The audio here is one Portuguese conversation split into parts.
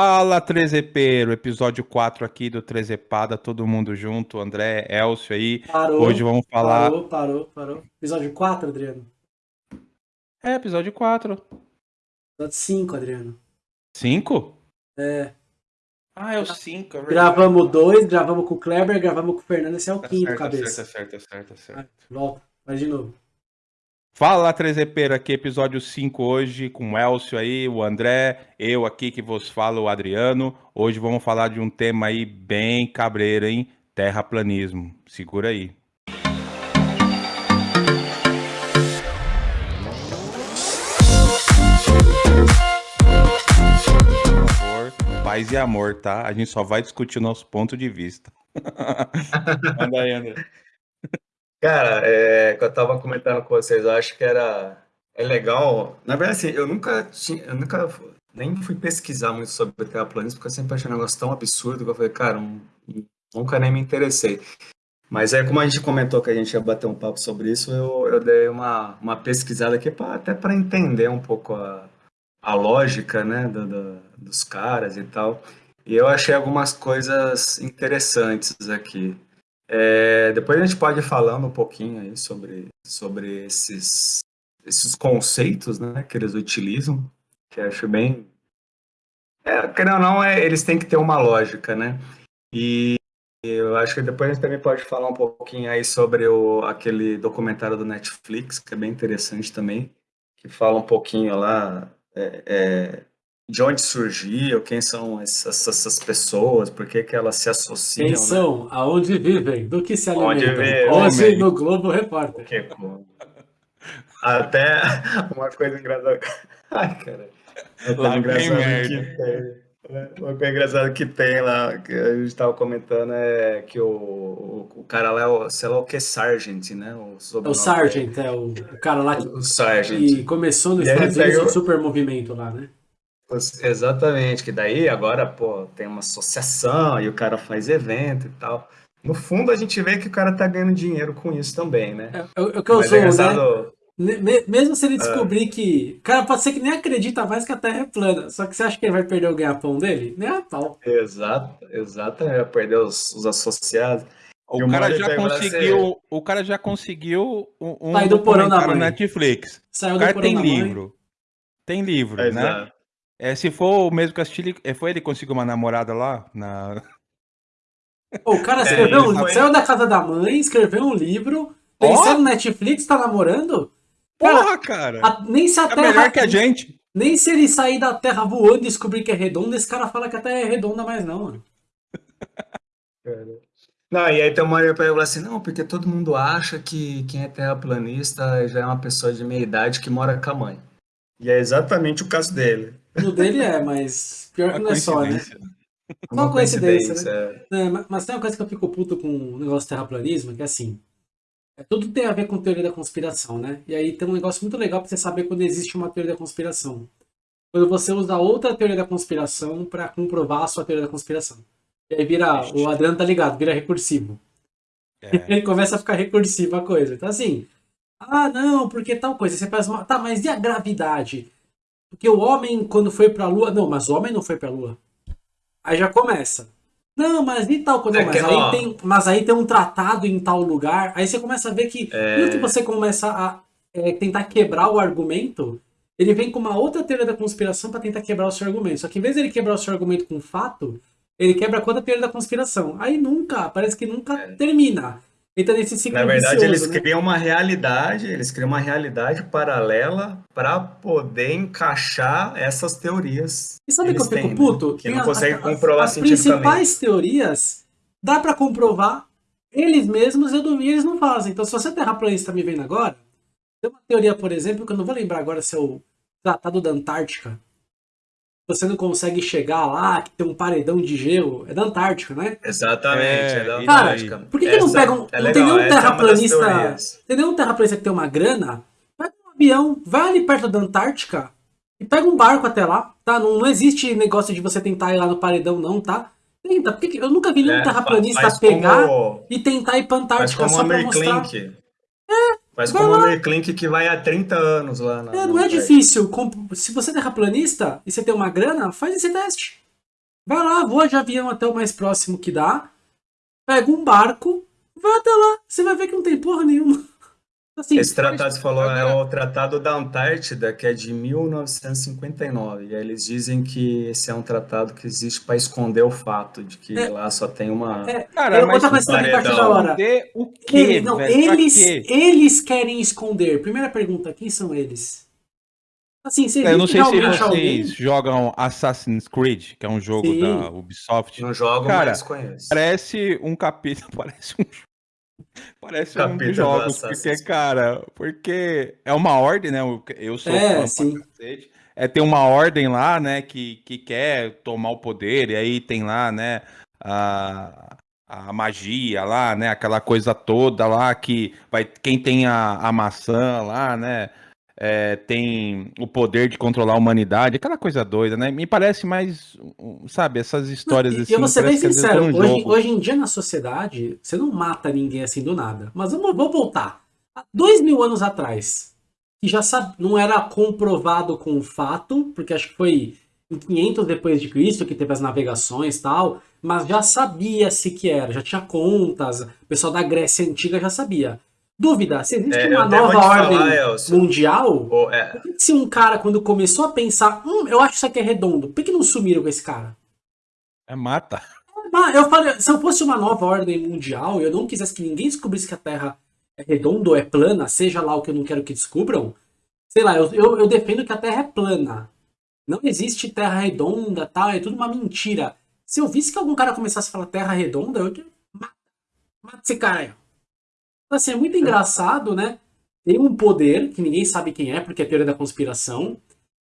Fala, Trezepeiro, episódio 4 aqui do Trezepada, todo mundo junto, André, Elcio aí. Parou. Hoje vamos falar. Parou, parou, parou. Episódio 4, Adriano? É, episódio 4. Episódio 5, Adriano. 5? É. Ah, é o 5, é verdade. Gravamos dois, gravamos com o Kleber, gravamos com o Fernando, esse é o Tá quinto, certo, tá cabeça. certo, tá certo, tá certo. Ah, Volta, vai de novo. Fala, Trezepeiro, aqui episódio 5 hoje, com o Elcio aí, o André, eu aqui que vos falo, o Adriano. Hoje vamos falar de um tema aí bem cabreiro, hein? Terraplanismo. Segura aí. Por favor, paz e amor, tá? A gente só vai discutir o nosso ponto de vista. Manda aí, André. Cara, é, que eu tava comentando com vocês, eu acho que era é legal. Na verdade, assim, eu nunca tinha, eu nunca nem fui pesquisar muito sobre terraplanismo, porque eu sempre achei um negócio tão absurdo que eu falei, cara, não- nunca nem me interessei. Mas aí, como a gente comentou que a gente ia bater um papo sobre isso, eu, eu dei uma, uma pesquisada aqui pra, até para entender um pouco a, a lógica, né, do- do- dos caras e tal. E eu achei algumas coisas interessantes aqui. É, depois a gente pode ir falando um pouquinho aí sobre, sobre esses, esses conceitos, né, que eles utilizam, que acho bem... É, querendo ou não, é, eles têm que ter uma lógica, né? E eu acho que depois a gente também pode falar um pouquinho aí sobre o, aquele documentário do Netflix, que é bem interessante também, que fala um pouquinho lá é, é, de onde surgiu, quem são essas, essas pessoas, por que, que elas se associam, Quem né? são? Aonde vivem? Do que se Onde alimentam? Hoje homem. no Globo Repórter. Que. Até uma coisa engraçada. Ai, cara. É tão Lá engraçado que tem. né? Uma coisa engraçada que tem lá, que a gente tava comentando, é que o, o, o cara lá é o, sei lá o que, Sargent, né? O, É o Sargent, é o, o cara lá que. O Sargent. que começou nos E Estados Unidos pegou- um super movimento lá, né? Exatamente, que daí agora, pô, tem uma associação e o cara faz evento e tal. No fundo, a gente vê que o cara tá ganhando dinheiro com isso também, né? É, é o que eu Mas sou, é né? engraçado, me- Mesmo se ele descobrir que. Cara, pode ser que nem acredita mais que a Terra é plana. Só que você acha que ele vai perder o ganha-pão dele? Nem a pau. Exato, exatamente, vai perder os, os associados. O cara já conseguiu, o cara já conseguiu um, um Sai do porão da documentário mãe. na Netflix. Saiu O do cara porão tem da mãe. livro. Tem livro, né? Exato. É, se for o mesmo ele- é, foi ele que conseguiu uma namorada lá? Na... O cara É, escreveu um, ele foi- saiu da casa da mãe, escreveu um livro, Ó! pensando no Netflix, tá namorando? Cara, Porra, cara! a- nem se a é Terra. melhor que a gente. Nem se ele sair da Terra voando e descobrir que é redonda, esse cara fala que a Terra é redonda mais não, mano. Não, e aí tem uma hora pra ele assim, não, porque todo mundo acha que quem é terraplanista já é uma pessoa de meia idade que mora com a mãe. E é exatamente o caso dele. No dele é, mas pior que Uma não é só, né? coincidência. Uma coincidência, é. É, ma- mas tem uma coisa que eu fico puto com o negócio de terraplanismo, que é assim. é, tudo tem a ver com teoria da conspiração, né? E aí tem um negócio muito legal pra você saber quando existe uma teoria da conspiração. Quando você usa outra teoria da conspiração pra comprovar a sua teoria da conspiração. E aí vira. O Adriano tá ligado, vira recursivo. É. Ele começa a ficar recursiva a coisa. Então assim. Ah, não, porque tal coisa. Você faz uma. Tá, mas e a gravidade? Porque o homem, quando foi pra lua. Não, mas o homem não foi pra lua. Aí já começa. Não, mas e tal coisa? É Não, que, mas, aí ó. tem, mas aí tem um tratado em tal lugar. Aí você começa a ver que. É. Quando que você começa a é, tentar quebrar o argumento, ele vem com uma outra teoria da conspiração pra tentar quebrar o seu argumento. Só que em vez de ele quebrar o seu argumento com fato, ele quebra com outra teoria da conspiração. Aí nunca, parece que nunca termina. Então nesse ciclo. Na verdade, eles né? criam uma realidade, eles criam uma realidade paralela para poder encaixar essas teorias. E sabe que eu fico têm, puto? né? Que Tem não consegue comprovar As cientificamente. principais teorias dá pra comprovar eles mesmos eu duvido, eles não fazem. Então, se você é terraplanista me vendo agora, tem uma teoria, por exemplo, que eu não vou lembrar agora se é o Tratado da Antártica. Você não consegue chegar lá, que tem um paredão de gelo. É da Antártica, né? Exatamente, É, é, da e Cara, Antártica. por que, que não Essa pegam. é não tem nenhum é terraplanista. tem nenhum terraplanista que tem uma grana? Pega um avião, vai ali perto da Antártica e pega um barco até lá, tá? Não, não existe negócio de você tentar ir lá no paredão, não, tá? Tenta, porque que- eu nunca vi nenhum É, terraplanista pegar como- e tentar ir pra Antártica como o só pra mostrar. Klink. Faz vai como o lá. Que vai há 30 anos lá. Na, É, não é difícil. Se você é terraplanista e você tem uma grana, faz esse teste. Vai lá, voa de avião até o mais próximo que dá, pega um barco, vai até lá, você vai ver que não tem porra nenhuma. Assim, Esse tratado, você falou, é o Tratado da Antártida, que é de 1959. E aí eles dizem que esse é um tratado que existe para esconder o fato de que é, lá só tem uma. É, cara, mas outra coisa que da hora. O quê, eles, não, velho, eles, eles querem esconder. Primeira pergunta: quem são eles? Assim, você Eu não sei se vocês alguém? jogam Assassin's Creed, que é um jogo Sim. da Ubisoft. Não jogo, Cara, mas conheço. Parece um capítulo, parece um Parece um dos jogos, porque, cara, porque é uma ordem, né? Eu sou é, fã sim. É, tem uma ordem lá, né, que, que quer tomar o poder, e aí tem lá, né, a, a magia lá, né, aquela coisa toda lá que vai, quem tem a, a maçã lá, né, é, tem o poder de controlar a humanidade, aquela coisa doida, né? Me parece mais, sabe, essas histórias não, assim. Eu vou ser bem sincero, hoje, hoje, em dia na sociedade, você não mata ninguém assim do nada. Mas vamos, vou voltar. Há dois mil anos atrás, que já sabe, não era comprovado com fato, porque acho que foi em 500 depois de Cristo que teve as navegações e tal, mas já sabia-se que era, já tinha contas, o pessoal da Grécia Antiga já sabia. Dúvida, se existe é, uma nova ordem falar, mundial, oh, é. por que se um cara, quando começou a pensar, hum, eu acho que isso aqui é redondo, por que não sumiram com esse cara? É mata. Eu falei, se eu fosse uma nova ordem mundial e eu não quisesse que ninguém descobrisse que a Terra é redonda ou é plana, seja lá o que eu não quero que descubram, sei lá, eu, eu, eu defendo que a Terra é plana. Não existe Terra redonda, tal, é tudo uma mentira. Se eu visse que algum cara começasse a falar Terra redonda, eu mata, mata esse cara aí. Então, assim, é muito engraçado, né? Tem um poder que ninguém sabe quem é, porque é teoria da conspiração,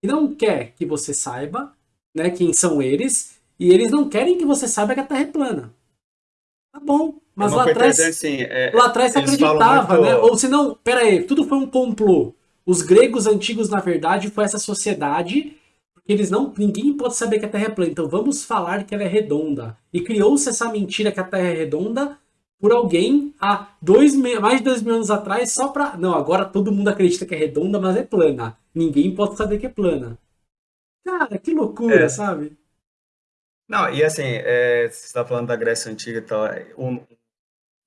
que não quer que você saiba, né, quem são eles, e eles não querem que você saiba que a Terra é plana. Tá bom, mas é lá atrás, assim, é, lá atrás você acreditava, muito... né? Ou se não, pera aí, tudo foi um complô. Os gregos antigos, na verdade, foi essa sociedade porque eles não, ninguém pode saber que a Terra é plana, então vamos falar que ela é redonda. E criou-se essa mentira que a Terra é redonda por alguém há dois, mais de dois mil anos atrás só pra. Não, agora todo mundo acredita que é redonda, mas é plana. Ninguém pode saber que é plana. Cara, que loucura, é. sabe? Não, e assim, é, você está falando da Grécia Antiga e tal, é, o,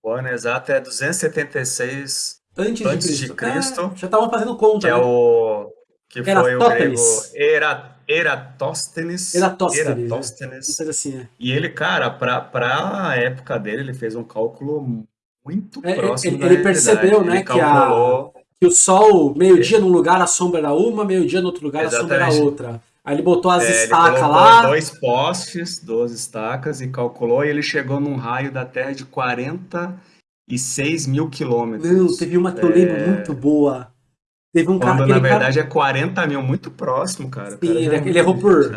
o ano exato é 276 antes, antes de Cristo. De Cristo é, já estavam fazendo conta, que é né? é o que foi o grego Era, Eratóstenes. Eratóstenes. Eratóstenes. É. Assim, é. E ele, cara, para a época dele, ele fez um cálculo muito é, próximo ele, ele percebeu, né, que, a, que o sol, meio-dia num lugar, a sombra era uma, meio-dia no outro lugar, Exatamente. a sombra era outra. Aí ele botou as é, estacas lá. dois postes, duas estacas e calculou, e ele chegou num raio da Terra de 46 mil quilômetros. Não, teve uma que eu lembro é. muito boa Teve um Quando, cara, na verdade, cara... é 40 mil, muito próximo, cara. Sim, ele, ele errou por.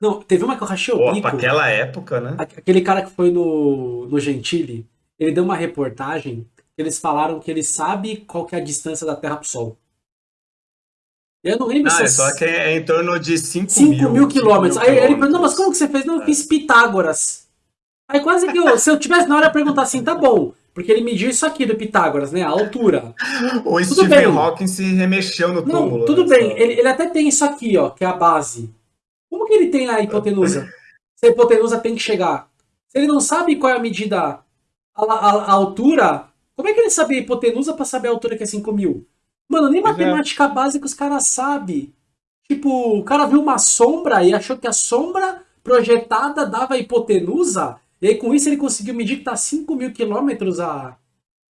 Não, teve uma que eu rachei o Pô, bico. Aquela época, né? Aquele cara que foi no, no Gentili, ele deu uma reportagem eles falaram que ele sabe qual que é a distância da Terra pro Sol. Eu não lembro ah, se... é só que é em torno de 5 mil, 5 mil quilômetros. Aí ele perguntou, não, mas como que você fez? Não, eu fiz Pitágoras. Aí quase que eu, se eu tivesse na hora, eu ia perguntar assim, tá bom, porque ele mediu isso aqui do Pitágoras, né? A altura. o tudo Stephen bem. Hawking se remexeu no túmulo. Não, tudo né? bem. Ele, ele até tem isso aqui, ó, que é a base. Como que ele tem a hipotenusa? Se a hipotenusa tem que chegar. Se ele não sabe qual é a medida, a, a, a altura, como é que ele sabe a hipotenusa para saber a altura que é 5 mil? Mano, nem pois é. matemática é. básica os caras sabem. Tipo, o cara viu uma sombra e achou que a sombra projetada dava a hipotenusa. E aí com isso ele conseguiu medir que tá 5 mil quilômetros a...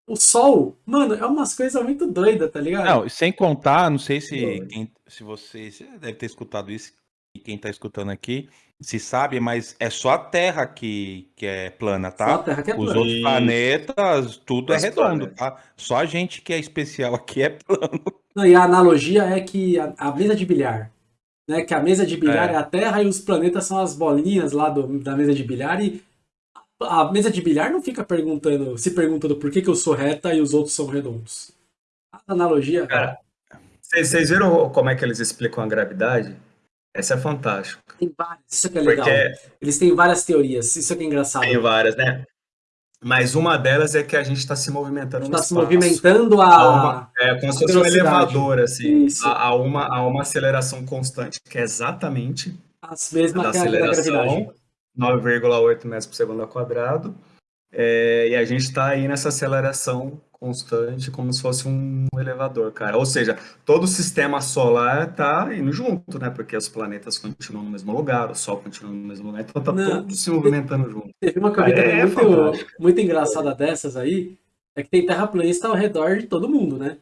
o Sol. Mano, é umas coisas muito doidas, tá ligado? Não, sem contar, não sei se, quem, se você, você deve ter escutado isso, e quem tá escutando aqui, se sabe, mas é só a Terra que, que é plana, tá? Só a Terra que é plana. Os outros planetas, tudo é redondo, tá? Só a gente que é especial aqui é plano. Não, e a analogia é que a, a mesa de bilhar, né? Que a mesa de bilhar é. é. a Terra e os planetas são as bolinhas lá do, da mesa de bilhar e a mesa de bilhar não fica perguntando, se perguntando por que, que eu sou reta e os outros são redondos. A analogia. Cara, vocês viram como é que eles explicam a gravidade? Essa é fantástica. Tem várias, isso que é legal. Porque eles têm várias teorias, isso é que é engraçado. Tem várias, né? Mas uma delas é que a gente está se movimentando Está se movimentando a... a uma, é, como se fosse um elevador, assim, a, a, uma, a uma aceleração constante, que é exatamente as mesmas que a gravidade 9,8 metros por segundo ao quadrado. É, e a gente está aí nessa aceleração constante, como se fosse um elevador, cara. Ou seja, todo o sistema solar está indo junto, né? Porque os planetas continuam no mesmo lugar, o Sol continua no mesmo lugar, então tá Não, tudo se movimentando junto. Teve uma corrida É, muito, fantástico. muito engraçada dessas aí, é que tem terraplanista ao redor de todo mundo, né?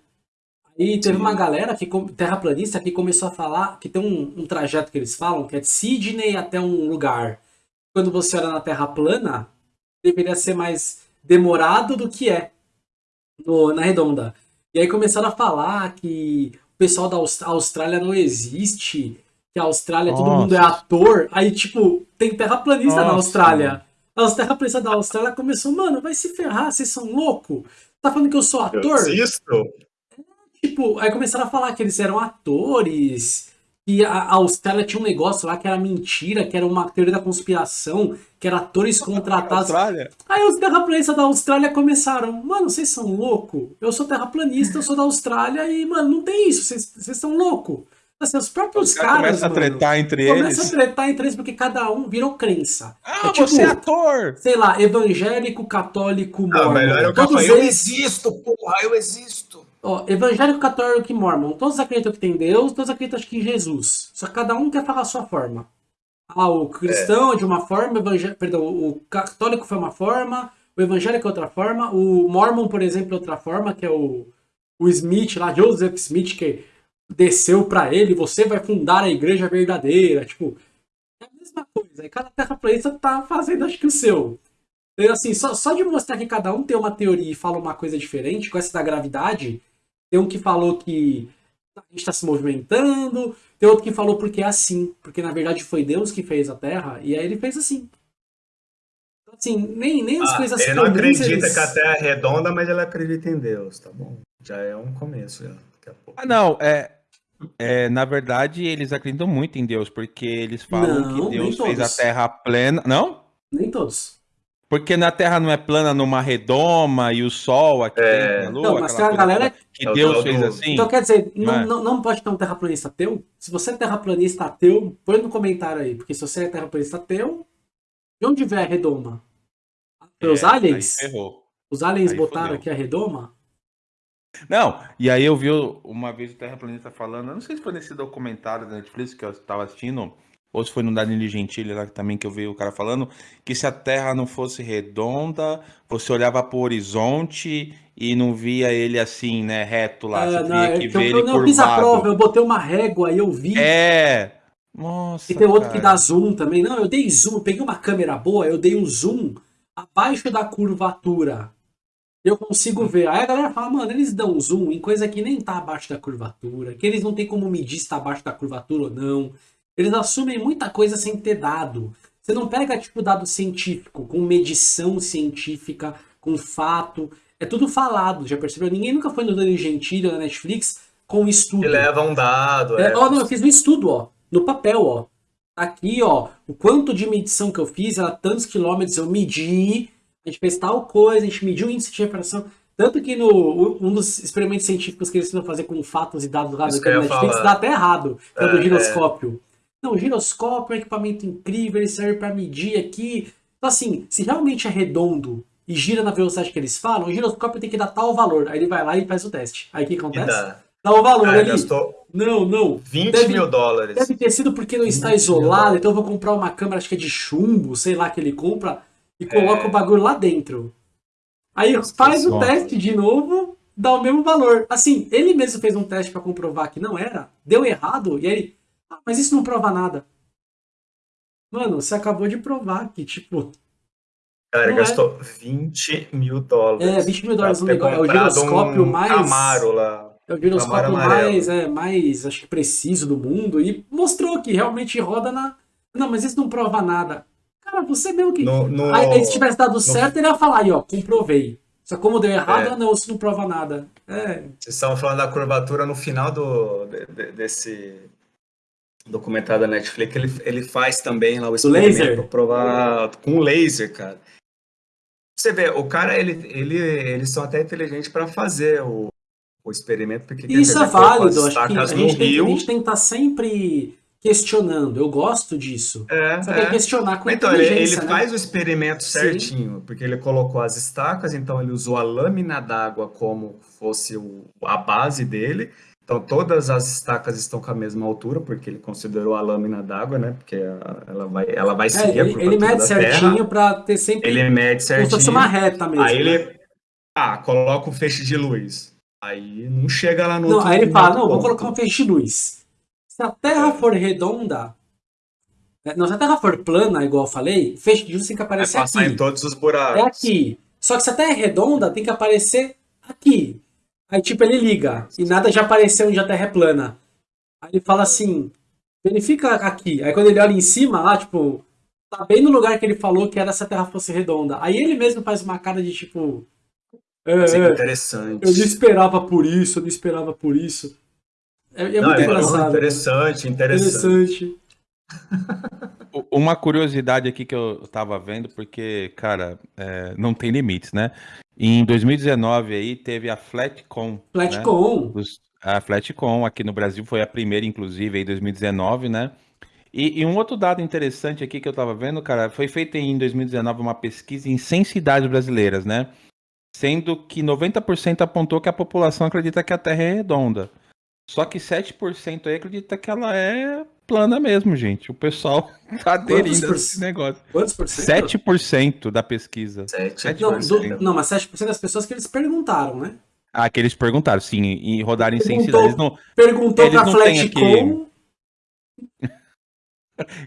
Aí teve Sim. uma galera, que terraplanista, que começou a falar que tem um, um trajeto que eles falam, que é de Sydney até um lugar. Quando você olha na Terra plana, deveria ser mais demorado do que é no- na redonda. E aí começaram a falar que o pessoal da Aus- Austrália não existe, que a Austrália todo Nossa. mundo é ator. Aí, tipo, tem terraplanista na Austrália. Os terraplanistas da Austrália começou, mano, vai se ferrar, vocês são loucos? Tá falando que eu sou Eu ator? existo? Tipo, aí começaram a falar que eles eram atores, que a a Austrália tinha um negócio lá que era mentira, que era uma teoria da conspiração, que era atores contratados. Austrália? Aí os terraplanistas da Austrália começaram, mano, vocês são loucos? Eu sou terraplanista, eu sou da Austrália e, mano, não tem isso, vocês são loucos. Assim, os próprios Os caras caras, começam a mano, tretar entre começam a eles. tretar entre eles porque cada um virou crença. Ah, É tipo- você é ator! Sei lá, evangélico, católico, Não, mormon. melhor é o cara Todos falar, eu eles existo, porra, eu existo. Ó, evangélico, católico e mormon, todos acreditam que tem Deus, todos acreditam que em Jesus. Só que cada um quer falar a sua forma. Ah, o cristão é de uma forma, evangé- perdão, o católico foi uma forma, o evangélico é outra forma, o mormon, por exemplo, é outra forma, que é o, o Smith lá, Joseph Smith, que desceu pra ele, você vai fundar a igreja verdadeira, tipo, é a mesma coisa. Aí cada terraplanista tá fazendo, acho que o seu. Então, assim, só, só de mostrar que cada um tem uma teoria e fala uma coisa diferente, com essa da gravidade, tem um que falou que a gente está se movimentando, tem outro que falou porque é assim, porque na verdade foi Deus que fez a Terra, e aí ele fez assim. Então, Assim, nem, nem as Ah, coisas ele não acredita eles- que a Terra é redonda, mas ele acredita em Deus, tá bom? Já é um começo, já. Daqui a pouco. Ah, não, é, é. Na verdade, eles acreditam muito em Deus, porque eles falam Não, que Deus fez a. Terra plana. Não? Nem todos. Porque na Terra não é plana numa redoma e o Sol aqui É. Lua. Não, mas a galera- que É Deus fez do- assim. Então quer dizer, não, É. não, não pode ter um terraplanista ateu? Se você é terraplanista ateu, põe no comentário aí, porque se você é terraplanista ateu, de onde vem a redoma? Os É, aí aliens? Os aliens Aí botaram fodeu. aqui a redoma? Não, e aí eu vi uma vez o Terraplanista falando, eu não sei se foi nesse documentário da Netflix que eu estava assistindo, ou se foi no Danilo Gentili lá também que eu vi o cara falando, que se a Terra não fosse redonda, você olhava para o horizonte e não via ele assim, né, reto lá, É, você tinha eu, que eu, ver eu, ele não fiz a prova, eu botei uma régua e eu vi. É, nossa, E tem outro que cara. dá zoom também. Não, eu dei zoom, eu peguei uma câmera boa, eu dei um zoom abaixo da curvatura. Eu consigo ver. Aí a galera fala, mano, eles dão zoom em coisa que nem tá abaixo da curvatura, que eles não tem como medir se tá abaixo da curvatura ou não. Eles assumem muita coisa sem ter dado. Você não pega, tipo, dado científico, com medição científica, com fato. É tudo falado, já percebeu? Ninguém nunca foi no Danilo Gentili na Netflix com estudo. E leva um dado, É, é. ó, não, eu fiz um estudo, ó, no papel, ó. Aqui, ó, o quanto de medição que eu fiz, era tantos quilômetros eu medi, a gente fez tal coisa, a gente mediu o índice de reparação. Tanto que no um dos experimentos científicos que eles tentam fazer com fatos e dados lá ia Netflix falar. dá até errado, que é, do É, giroscópio. Não, o giroscópio é um equipamento incrível, ele serve para medir aqui. Então, assim, se realmente é redondo e gira na velocidade que eles falam, o giroscópio tem que dar tal valor. Aí ele vai lá e faz o teste. Aí o que acontece? dá. Dá o valor Cara, ali. gastou Não, não. 20 Deve- mil dólares. Deve ter sido porque não está isolado, então eu vou comprar uma câmera, acho que é de chumbo, sei lá, que ele compra, e coloca É. o bagulho lá dentro. Aí faz o Nossa. teste de novo, dá o mesmo valor. Assim, ele mesmo fez um teste para comprovar que não era, deu errado, e aí ele, ah, mas isso não prova nada. Mano, você acabou de provar que, tipo, Cara, Não é. gastou 20 mil dólares. é, 20 mil dólares no negócio, é o comprado giroscópio um mais... Camaro lá. É o giroscópio mais, é, mais, acho que preciso do mundo e mostrou que realmente roda na. Não, mas isso não prova nada. Cara, você mesmo que. No, no- Aí, se tivesse dado certo, ele ia falar aí, ó, comprovei. Só como deu errado, É. não, isso não prova nada. É, Vocês estavam falando da curvatura no final do, de- de- desse documentário da Netflix. Ele, ele faz também lá o experimento laser? provar com laser, cara. Você vê, o cara, ele, ele, eles são até inteligentes para fazer o, o experimento, porque isso é as válido. Acho que a gente, tem, a gente tem que estar sempre questionando. Eu gosto disso. É, que é é. questionar com Então, ele, ele né? faz o experimento certinho, porque ele colocou as estacas, então ele usou a lâmina d'água como fosse o- a base dele. Então, todas as estacas estão com a mesma altura, porque ele considerou a lâmina d'água, né? Porque ela vai, ela vai É, seguir a ele, ele mede certinho pra ter sempre Ele mede como se fosse certinho. uma reta mesmo. Aí né? ele, ah, coloca um feixe de luz. Aí não chega lá no Não, aí ele fala, não, vou ponto. colocar um feixe de luz. Se a Terra É. for redonda, é, não, se a Terra for plana, igual eu falei, feixe de luz tem que aparecer passar aqui. em todos os É buracos. aqui. Só que se a Terra é redonda, tem que aparecer aqui. Aí, tipo, ele liga. E nada já apareceu onde a Terra é plana. Aí ele fala assim, verifica aqui. Aí quando ele olha em cima, lá, tipo, tá bem no lugar que ele falou que era se a Terra fosse redonda. Aí ele mesmo faz uma cara de, tipo... É, é é, interessante. eu não esperava por isso, eu não esperava por isso. É, é Não, muito é engraçado. interessante, interessante. Interessante. Uma curiosidade aqui que eu tava vendo, porque, cara, é, não tem limites, né? Em 2019 aí teve a Flatcom. né? Flatcom. Os- A Flatcom aqui no Brasil foi a primeira, inclusive, em 2019, né? E, e um outro dado interessante aqui que eu tava vendo, cara, foi feita em 2019 uma pesquisa em 100 cidades brasileiras, né? Sendo que 90% apontou que a população acredita que a Terra é redonda. Só que 7% aí acredita que ela é plana mesmo, gente. O pessoal tá aderindo a por esse cento? negócio. Quantos por cento? 7% da pesquisa. Sete Não, por do- cento. não, mas 7% das pessoas que eles perguntaram, né? Ah, que eles perguntaram, sim, e rodaram em 100 Perguntou. cidades. Eles não, Perguntou Eles pra não Flatcom.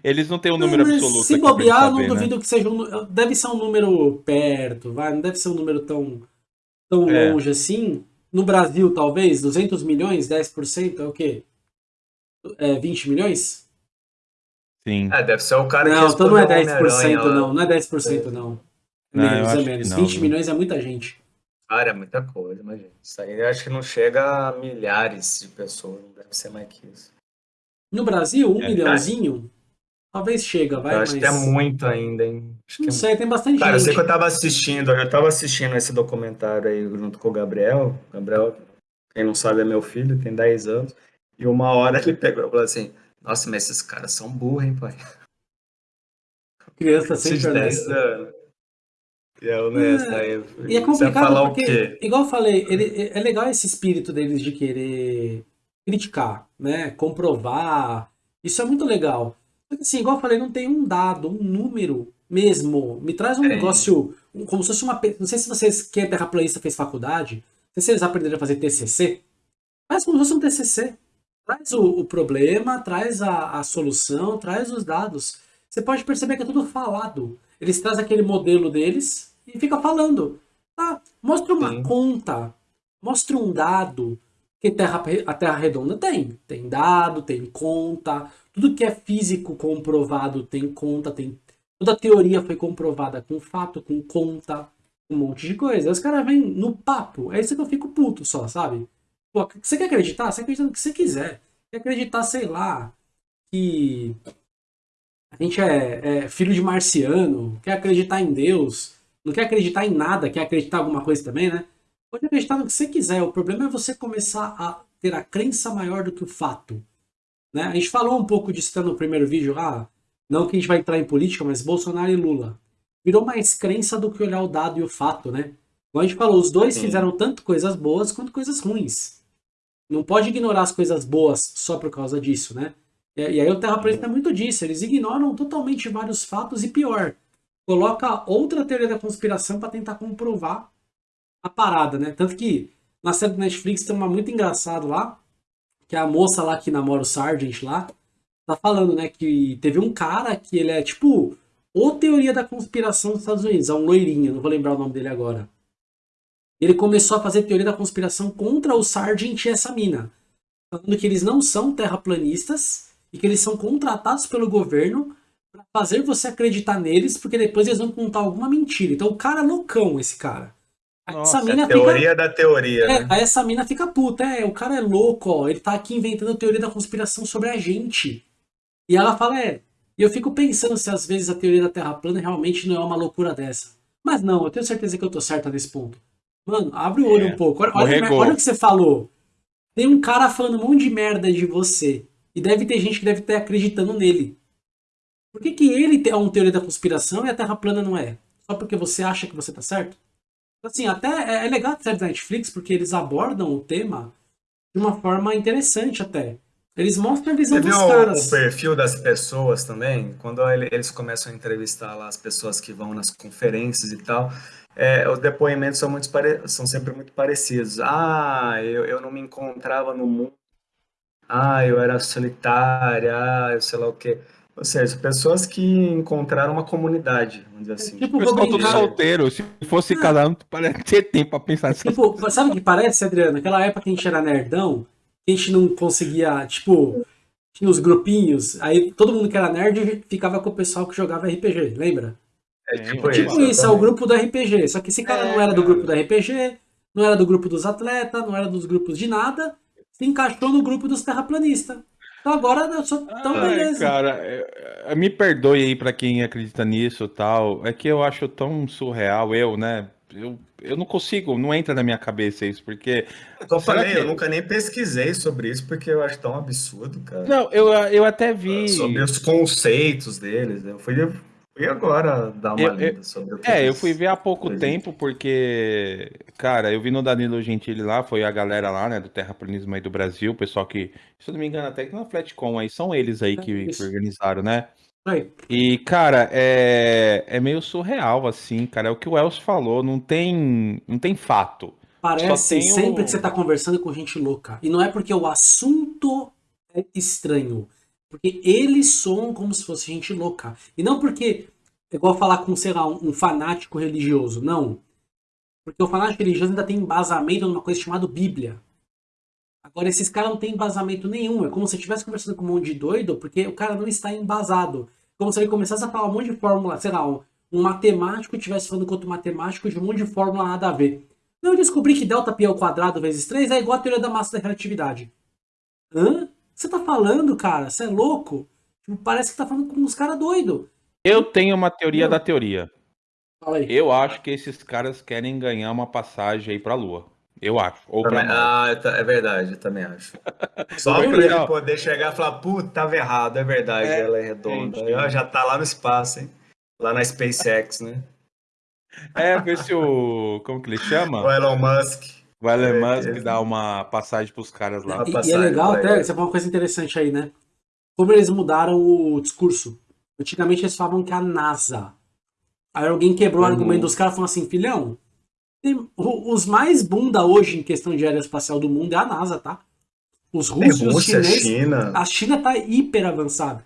eles não têm o Não, número absoluto Se bobear, gente não saber, né? duvido que seja um. Deve ser um número perto, vai. Não deve ser um número tão, tão É. longe assim. No Brasil, talvez, 200 milhões, 10% é o quê? É 20 milhões? Sim. É, deve ser o cara que Não, então não é respondeu 10%, Homem-Aranha lá. não. Não é 10%, não. É Não, menos, é que menos. não, 20 viu? milhões é muita gente. Cara, é muita coisa, imagina. Isso aí eu acho que não chega a milhares de pessoas, não deve ser mais que isso. No Brasil, um É, milhãozinho, talvez chega, vai, eu acho mas... que é muito ainda, hein? Acho que Não é sei, tem bastante Cara, eu sei gente. que eu tava assistindo, eu tava assistindo esse documentário aí junto com o Gabriel. Gabriel, quem não sabe, é meu filho, tem 10 anos. E uma hora ele pegou e falou assim: Nossa, mas esses caras são burros, hein, pai? Criança Esses sempre 10 honesta. anos. E eu nessa aí. E é complicado porque, igual eu falei, ele, é legal esse espírito deles de querer criticar, né? Comprovar. Isso é muito legal. Que assim, igual eu falei, não tem um dado, um número mesmo. Me traz um É. negócio, como se fosse uma. Não sei se vocês, quem é terraplanista fez faculdade, não sei se eles aprenderam a fazer TCC. Faz como se fosse um TCC. Traz o, o problema, traz a, a solução, traz os dados. Você pode perceber que é tudo falado. Eles trazem aquele modelo deles e fica falando. Tá, mostra uma Sim. conta, mostra um dado que terra, a Terra redonda tem. Tem dado, tem conta. Tudo que é físico comprovado tem conta, tem. Toda teoria foi comprovada com fato, com conta, um monte de coisa. Os caras vêm no papo. É isso que eu fico puto só, sabe? Pô, você quer acreditar? Você acredita no que você quiser. Quer acreditar, sei lá, que a gente é, é filho de marciano, quer acreditar em Deus, não quer acreditar em nada, quer acreditar em alguma coisa também, né? Pode acreditar no que você quiser. O problema é você começar a ter a crença maior do que o fato. Né? A gente falou um pouco disso até no primeiro vídeo lá. Não que a gente vai entrar em política, mas Bolsonaro e Lula. Virou mais crença do que olhar o dado e o fato, né? Como a gente falou, os dois fizeram tanto coisas boas quanto coisas ruins. Não pode ignorar as coisas boas só por causa disso, né? E, aí o terraplanista é muito disso. Eles ignoram totalmente vários fatos e pior, coloca outra teoria da conspiração para tentar comprovar a parada, né? Tanto que na série do Netflix tem uma muito engraçado lá, que é a moça lá que namora o Sargent lá, tá falando, né, que teve um cara que ele é tipo ou teoria da conspiração dos Estados Unidos, é um loirinho, não vou lembrar o nome dele agora. Ele começou a fazer teoria da conspiração contra o Sargent e essa mina, falando que eles não são terraplanistas e que eles são contratados pelo governo para fazer você acreditar neles, porque depois eles vão contar alguma mentira. Então o cara é loucão, esse cara. Nossa, essa É mina a fica teoria da teoria, é, né? essa mina fica puta, é, o cara é louco, ó, ele tá aqui inventando teoria da conspiração sobre a gente. E ela fala, é, e eu fico pensando se às vezes a teoria da Terra plana realmente não é uma loucura dessa. Mas não, eu tenho certeza que eu tô certa nesse ponto. Mano, abre o olho É, um pouco, olha, olha, escorregou. olha o que você falou. Tem um cara falando um monte de merda de você. E deve ter gente que deve estar acreditando nele. Por que, que ele é uma teoria da conspiração e a Terra plana não é? Só porque você acha que você tá certo? Assim, até é, é legal a série da Netflix porque eles abordam o tema de uma forma interessante até. Eles mostram a visão Você dos viu o, caras. o perfil das pessoas também? Quando ele- eles começam a entrevistar lá as pessoas que vão nas conferências e tal, é, os depoimentos são, muito pare- são sempre muito parecidos. Ah, eu, eu não me encontrava no mundo. Ah, eu era solitária. Ah, eu sei lá o quê. Ou seja, pessoas que encontraram uma comunidade, vamos dizer assim. Tipo, O vou pessoal tudo brincar. solteiro. Se fosse cada um, parece ter tempo pra pensar nessas Tipo, sabe o que parece, Adriano? Aquela época que a gente era nerdão, que a gente não conseguia, tipo, tinha os grupinhos, aí todo mundo que era nerd ficava com o pessoal que jogava RPG, lembra? É tipo Tipo isso. isso, é o grupo do RPG. Só que esse cara É, não era do cara. grupo do RPG, não era do grupo dos atletas, não era dos grupos de nada, se encaixou no grupo dos terraplanistas. Então agora eu sou tão Ai, beleza. cara, é- é- me perdoe aí pra quem acredita nisso e tal. É que eu acho tão surreal, eu, né? Eu, eu não consigo, não entra na minha cabeça isso, porque. Como eu falei, que- eu nunca nem pesquisei sobre isso porque eu acho tão absurdo, cara. Não, eu, eu até vi. Sobre os conceitos deles. Eu fui, fui agora dar uma Eu- lida sobre o que É, eu fui ver há pouco tempo, porque, cara, eu vi no Danilo Gentili lá, foi a galera lá, né, do Terraplanismo aí do Brasil, o pessoal que, se eu não me engano, até que na Flatcom aí, são eles aí É, que, que organizaram, né? E, cara, é, é meio surreal, assim, cara, é o que o Elcio falou, não tem, não tem fato. Parece o- sempre que você tá conversando com gente louca. E não é porque o assunto é estranho. Porque eles soam como se fosse gente louca. E não porque é igual falar com, sei lá, um, um fanático religioso. Não. Porque o fanático religioso ainda tem embasamento numa coisa chamada Bíblia. Agora, esses caras não têm embasamento nenhum. É como se estivesse conversando com um monte de doido, porque o cara não está embasado. Como se ele começasse a falar um monte de fórmula, sei lá, um, um matemático estivesse falando com outro matemático de um monte de fórmula nada a ver. Não, eu descobri que delta pi ao quadrado vezes 3 é igual a teoria da massa da relatividade. Hã? O que você tá falando, cara? Você é louco? Tipo, parece que tá falando com uns caras doidos. Eu tenho uma teoria Não. da teoria. Fala aí. Eu acho que esses caras querem ganhar uma passagem aí pra Lua. Eu acho. Ou Também- ah, é verdade, eu também acho. Só pra ele não. poder chegar e falar, puta, tava errado, é verdade, É, ela é redonda. gente. Ela já tá lá no espaço, hein? Lá na SpaceX, né? É, ver se o. Como que ele chama? O Elon Musk. O Elon É, Musk é. dá uma passagem pros caras lá. E- E, é passagem legal até, você falou uma coisa interessante aí, né? Como eles mudaram o discurso. Antigamente eles falavam que a NASA. Aí alguém quebrou o Uhum. argumento dos caras falando assim, filhão, tem- o- os mais bunda hoje em questão de aeroespacial do mundo é a NASA, tá? Os russos e os Rússia, chineses. China. A China tá hiper avançada.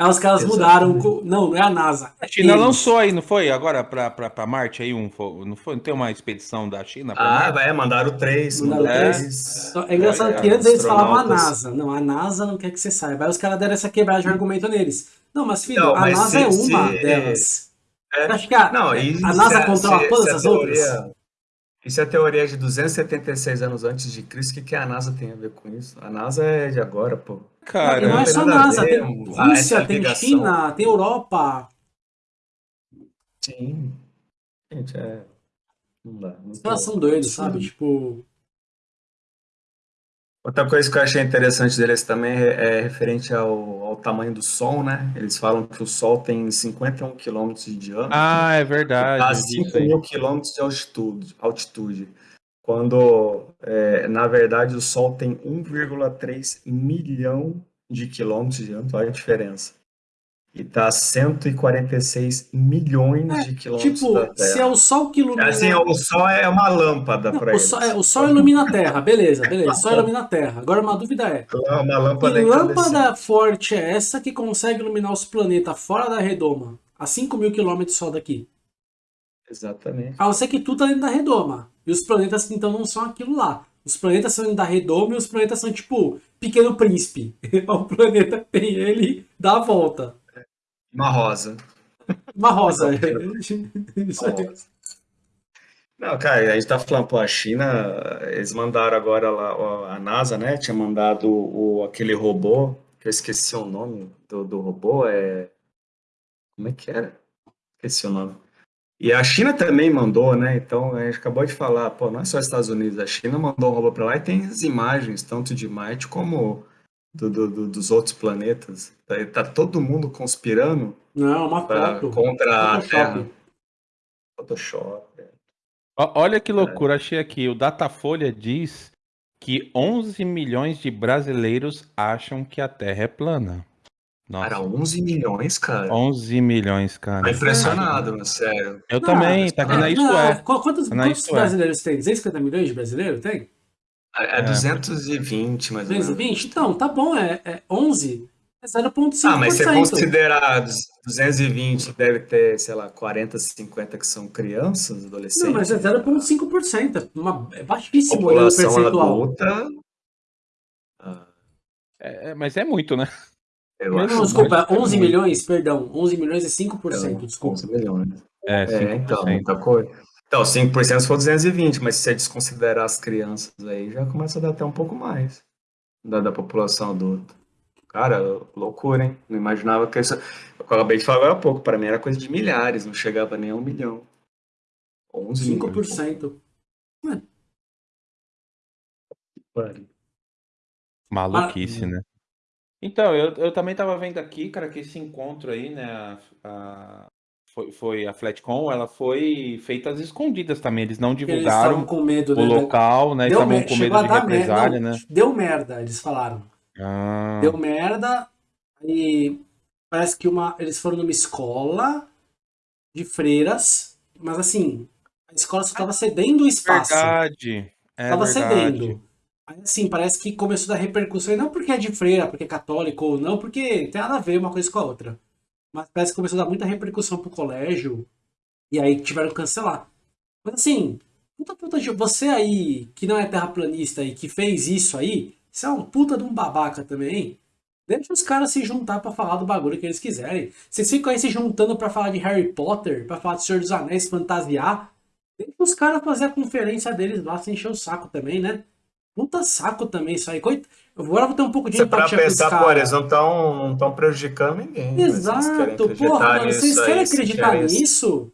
Aí os caras Exatamente. mudaram. co- Não, não é a NASA. é A China eles. lançou aí, não foi? Agora pra, pra, pra Marte aí um. Não foi? Não tem uma expedição da China Ah, Marte? vai, mandaram três. Mandaram Mandaram três? Então, É engraçado Olha, que antes eles falavam a. NASA. Não, a NASA não quer que você saiba. Aí os caras deram essa quebrada de argumento neles. Não, mas filho, Não, a mas NASA se- é uma se- delas. É. Você acha que a, Não, e a NASA a- controla se- todas se a as outras? teoria- Isso é a teoria de 276 anos antes de Cristo. O que, que a NASA tem a ver com isso? A NASA é de agora, pô. Cara, e não é só NASA, tem Rússia, essa tem ligação. China, tem Europa. Sim. Gente, é. Não dá. Os caras são doidos, sabe? Tipo, Outra coisa que eu achei interessante deles também é, é referente ao, ao tamanho do Sol, né? Eles falam que o Sol tem 51 quilômetros de diâmetro. Ah, é verdade. a eu vi 5 isso aí. mil quilômetros de altitude, altitude. Quando, é, na verdade, o Sol tem 1,3 milhão de quilômetros de diâmetro, olha a diferença. E tá a 146 milhões É, de quilômetros tipo, da se é Terra. o Sol que ilumina. Assim, o Sol é uma lâmpada para eles. sol, é, o Sol ilumina a Terra, beleza, beleza. O Sol ilumina a Terra. Agora uma dúvida é: É uma lâmpada que lâmpada forte é essa que consegue iluminar os planetas fora da redoma, a 5 mil quilômetros só daqui? Exatamente. A não ser que tudo tá dentro da redoma. E os planetas, então, não são aquilo lá. Os planetas são da redoma e os planetas são tipo Pequeno Príncipe. o planeta tem ele, dá a volta. Uma rosa. Uma rosa. Isso aí. Não, cara, a gente tá falando, pô, a China, eles mandaram agora lá, a NASA, né, tinha mandado o, aquele robô, que eu esqueci o nome do, do robô, é... Como é que era? Esqueci o nome. E a China também mandou, né, então a gente acabou de falar, pô, não é só os Estados Unidos, a China mandou um robô pra lá e tem as imagens, tanto de Marte como do- do- do- dos outros planetas. Tá, tá todo mundo conspirando Não, é uma pra- foto. contra a Terra. Photoshop. Photoshop. Ó, Olha que loucura, achei aqui. O Datafolha diz que 11 milhões de brasileiros acham que a Terra é plana. Nossa, Cara, 11 milhões, cara. 11 milhões, cara. Tô impressionado, mano, sério. Eu Não, também, tá aqui na Isso Não, É. qu- Quantos, Na quantos Isto É. brasileiros tem? 250 milhões de brasileiros tem? É, é 220, mais ou menos. 220? Então, tá bom, é, é 11. É 0,5%. Ah, mas você considerar 220, deve ter, sei lá, 40, 50 que são crianças, adolescentes. Não, mas é 0,5%. É, uma, é baixíssimo olhando o população percentual. adulta. ah, É, é, mas é muito, né? Eu Não, acho Não, desculpa, muito, 11 muito. milhões, perdão. 11 milhões é 5%, desculpa. 11 milhões. É, É, então, 5%. muita coisa. Então, 5% se for 220, mas se você desconsiderar as crianças aí, já começa a dar até um pouco mais da, da população adulta. Cara, loucura, hein? Não imaginava que isso. Eu acabei de falar agora há pouco, para mim era coisa de milhares, não chegava nem a um milhão. 11 milhões. 5%. Pare. Maluquice, Ah, né? Então, eu, eu também tava vendo aqui, cara, que esse encontro aí, né, a, a- foi, foi a Flatcom, ela foi feita às escondidas também, eles não Eles estavam divulgaram com medo, o né? local, né, Deu estavam com chegou medo a de dar merda. represália, Não, né? Deu merda, eles falaram. Ah, Deu merda e parece que uma, eles foram numa escola de freiras, mas assim, a escola só estava cedendo o espaço. verdade, é Tava verdade. cedendo. Assim, parece que começou a dar repercussão, e não porque é de freira, porque é católico ou não, porque tem nada a ver uma coisa com a outra. Mas parece que começou a dar muita repercussão pro colégio, e aí tiveram que cancelar. Mas assim, puta puta de você aí, que não é terraplanista e que fez isso aí, você é um puta de um babaca também? Deixa os caras se juntar pra falar do bagulho que eles quiserem. Vocês ficam aí se juntando pra falar de Harry Potter, pra falar de Senhor dos Anéis, fantasiar. Deixa os caras fazer a conferência deles lá sem encher o saco também, né? Puta saco também isso aí. Coit... Agora eu vou ter um pouco de Você para empatia com os pensar, pô, eles não estão não tão prejudicando ninguém. Exato, porra, mano, vocês querem acreditar querem- nisso?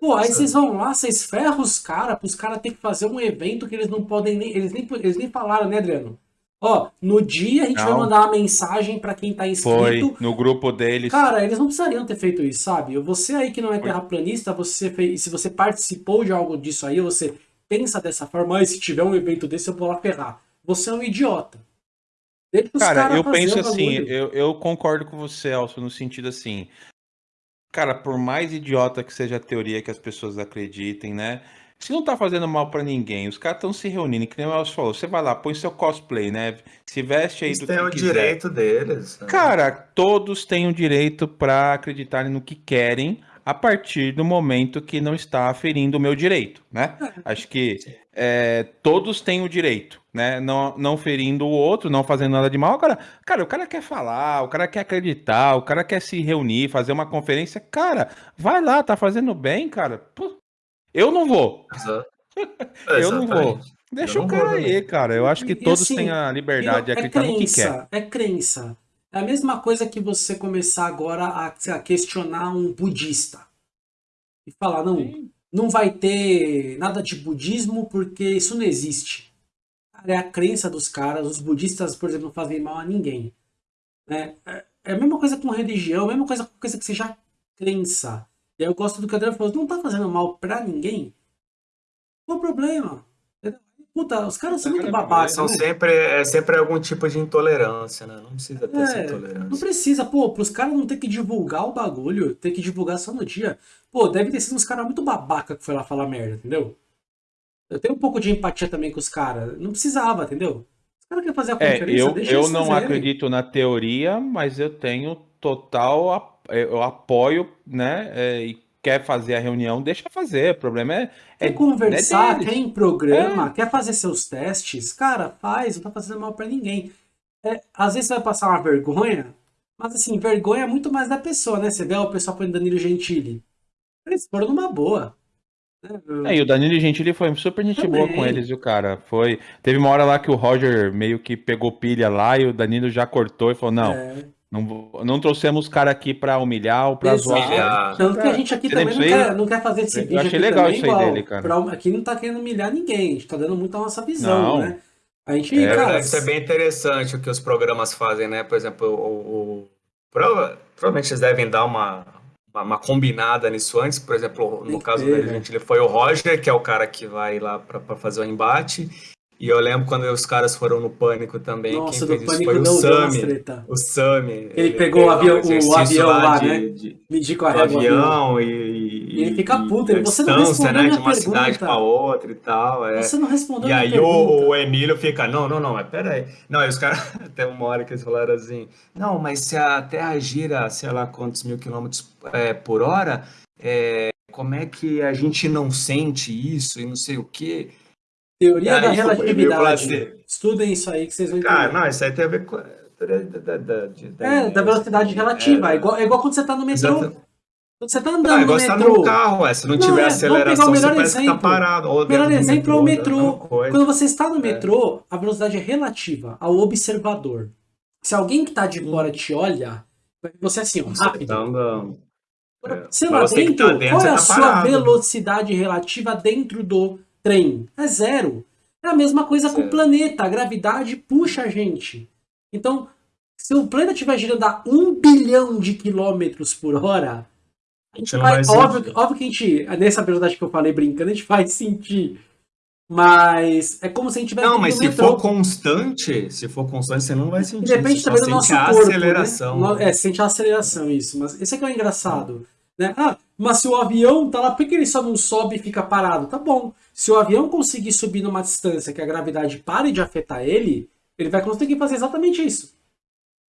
Pô, aí vocês vão lá, vocês ferram os caras, pros caras terem que fazer um evento que eles não podem nem. Eles nem, eles nem falaram, né, Adriano? Ó, no dia a gente vai Não. mandar uma mensagem pra quem tá Foi inscrito. no grupo deles. Cara, eles não precisariam ter feito isso, sabe? Você aí que não é terraplanista, você fez, se você participou de algo disso aí, você pensa dessa forma, ah, se tiver um evento desse eu vou lá ferrar. Você é um idiota. Deixa os Cara, caras eu penso assim, eu, eu concordo com você, Elcio, no sentido assim, cara, por mais idiota que seja a teoria que as pessoas acreditem, né? Se não tá fazendo mal pra ninguém, os caras estão se reunindo, que nem o Elcio falou, você vai lá, põe seu cosplay, né? Se veste aí Eles do têm que o quiser. direito deles. né? Cara, todos têm o direito pra acreditarem no que querem a partir do momento que não está ferindo o meu direito, né? Acho que é, todos têm o direito, né? Não, não ferindo o outro, não fazendo nada de mal. Agora, cara, o cara quer falar, o cara quer acreditar, o cara quer se reunir, fazer uma conferência. Cara, vai lá, tá fazendo bem, cara. Eu não vou, eu não vou. Deixa Eu o cara aí, cara. Eu acho que E- todos assim, têm a liberdade de é acreditar no que quer. crença, é crença. É a mesma coisa que você começar agora a, questionar um budista. E falar, não, não vai ter nada de budismo porque isso não existe. É a crença dos caras. Os budistas, por exemplo, não fazem mal a ninguém. né? É, é a mesma coisa com religião, a mesma coisa com coisa que seja crença. E aí eu gosto do que o Adriano falou, não tá fazendo mal pra ninguém? Qual o problema? Puta, os caras são muito babacas, São né? sempre, é sempre algum tipo de intolerância, né? Não precisa ter essa É, Não intolerância. precisa, pô, pros caras não ter que divulgar o bagulho, ter que divulgar só no dia. Pô, deve ter sido uns caras muito babaca que foi lá falar merda, entendeu? Eu tenho um pouco de empatia também com os caras. Não precisava, entendeu? Os caras querem fazer a É, conferência, eu, deixa eu não fazerem. acredito na teoria, mas eu tenho total, eu apoio, né? é, e quer fazer a reunião, deixa fazer. O problema é, é Quer conversar, deles. quer em programa, quer fazer seus testes, cara, faz, não tá fazendo mal pra ninguém. É, às vezes você vai passar uma vergonha, mas assim, vergonha é muito mais da pessoa, né? Você vê o pessoal põe Danilo Gentili. Eles foram numa boa. né? É, e o Danilo Gentili foi super gente boa com Também. eles, viu, cara? Foi. Teve uma hora lá que o Roger meio que pegou pilha lá e o Danilo já cortou e falou: não, É. não, não trouxemos os caras aqui pra humilhar ou pra Exato. zoar. Humilhar. Tanto que a gente aqui Você também não quer, não quer fazer esse Eu vídeo achei aqui legal também isso aí igual. dele, cara. pra- aqui não tá querendo humilhar ninguém, a gente tá dando muito a nossa visão, Não. né? A gente, É, cara, Isso é bem interessante o que os programas fazem, né? Por exemplo, o, o- prova- provavelmente eles devem dar uma, uma, uma combinada nisso antes. Por exemplo, no caso do né? Resident Evil foi o Roger, que é o cara que vai lá pra pra fazer o embate. E eu lembro quando os caras foram no Pânico também, nossa, quem fez isso foi o Sami. O Sami. Ele, pegou o avião- um o avião lá, de- né? de- Medir com a régua. avião e, E ele fica puto, ele, "Você não respondeu né, minha de uma cidade pergunta." para outra e tal. É. Você não respondeu E aí pergunta. o, o Emílio fica, não, não, não, mas peraí. Não, aí os caras, até uma hora que eles falaram assim, não, mas se a Terra gira, sei lá quantos mil quilômetros é, por hora, é, como é que a gente não sente isso e não sei o quê? Teoria da relatividade. Estudem isso aí que vocês vão entender. Cara, não, isso aí tem a ver com a teoria da, da, da, de- da é, da velocidade relativa. É, igual, é igual quando você tá no metrô. Exato. Quando você tá Não, andando é igual no você tá metrô. no carro, ué, se não, Não, tiver é, aceleração, o você melhor que tá parado. O melhor exemplo é o é metrô. Quando você está no É. metrô, a velocidade é relativa ao observador. Se alguém que tá de fora te olha, você assim, ó, Você rápido. tá andando. É. Você lá dentro, tá dentro, qual é a tá sua velocidade relativa dentro do trem? É zero. É a mesma coisa com o planeta. A gravidade puxa a gente. Então, se o planeta estiver girando a um bilhão de quilômetros por hora, A gente não vai óbvio, sentir. óbvio que a gente, nessa velocidade que eu falei brincando, a gente vai sentir. Mas é como se a gente tivesse Não, mas se metrô. for constante, se for constante, você não vai E sentir. depende também do nosso a corpo, aceleração. né? É, sente a aceleração, isso. Mas esse é que é o engraçado. Né? Ah, mas se o avião tá lá, por que ele só não sobe e fica parado? Tá bom. Se o avião conseguir subir numa distância que a gravidade pare de afetar ele, ele vai conseguir fazer exatamente isso.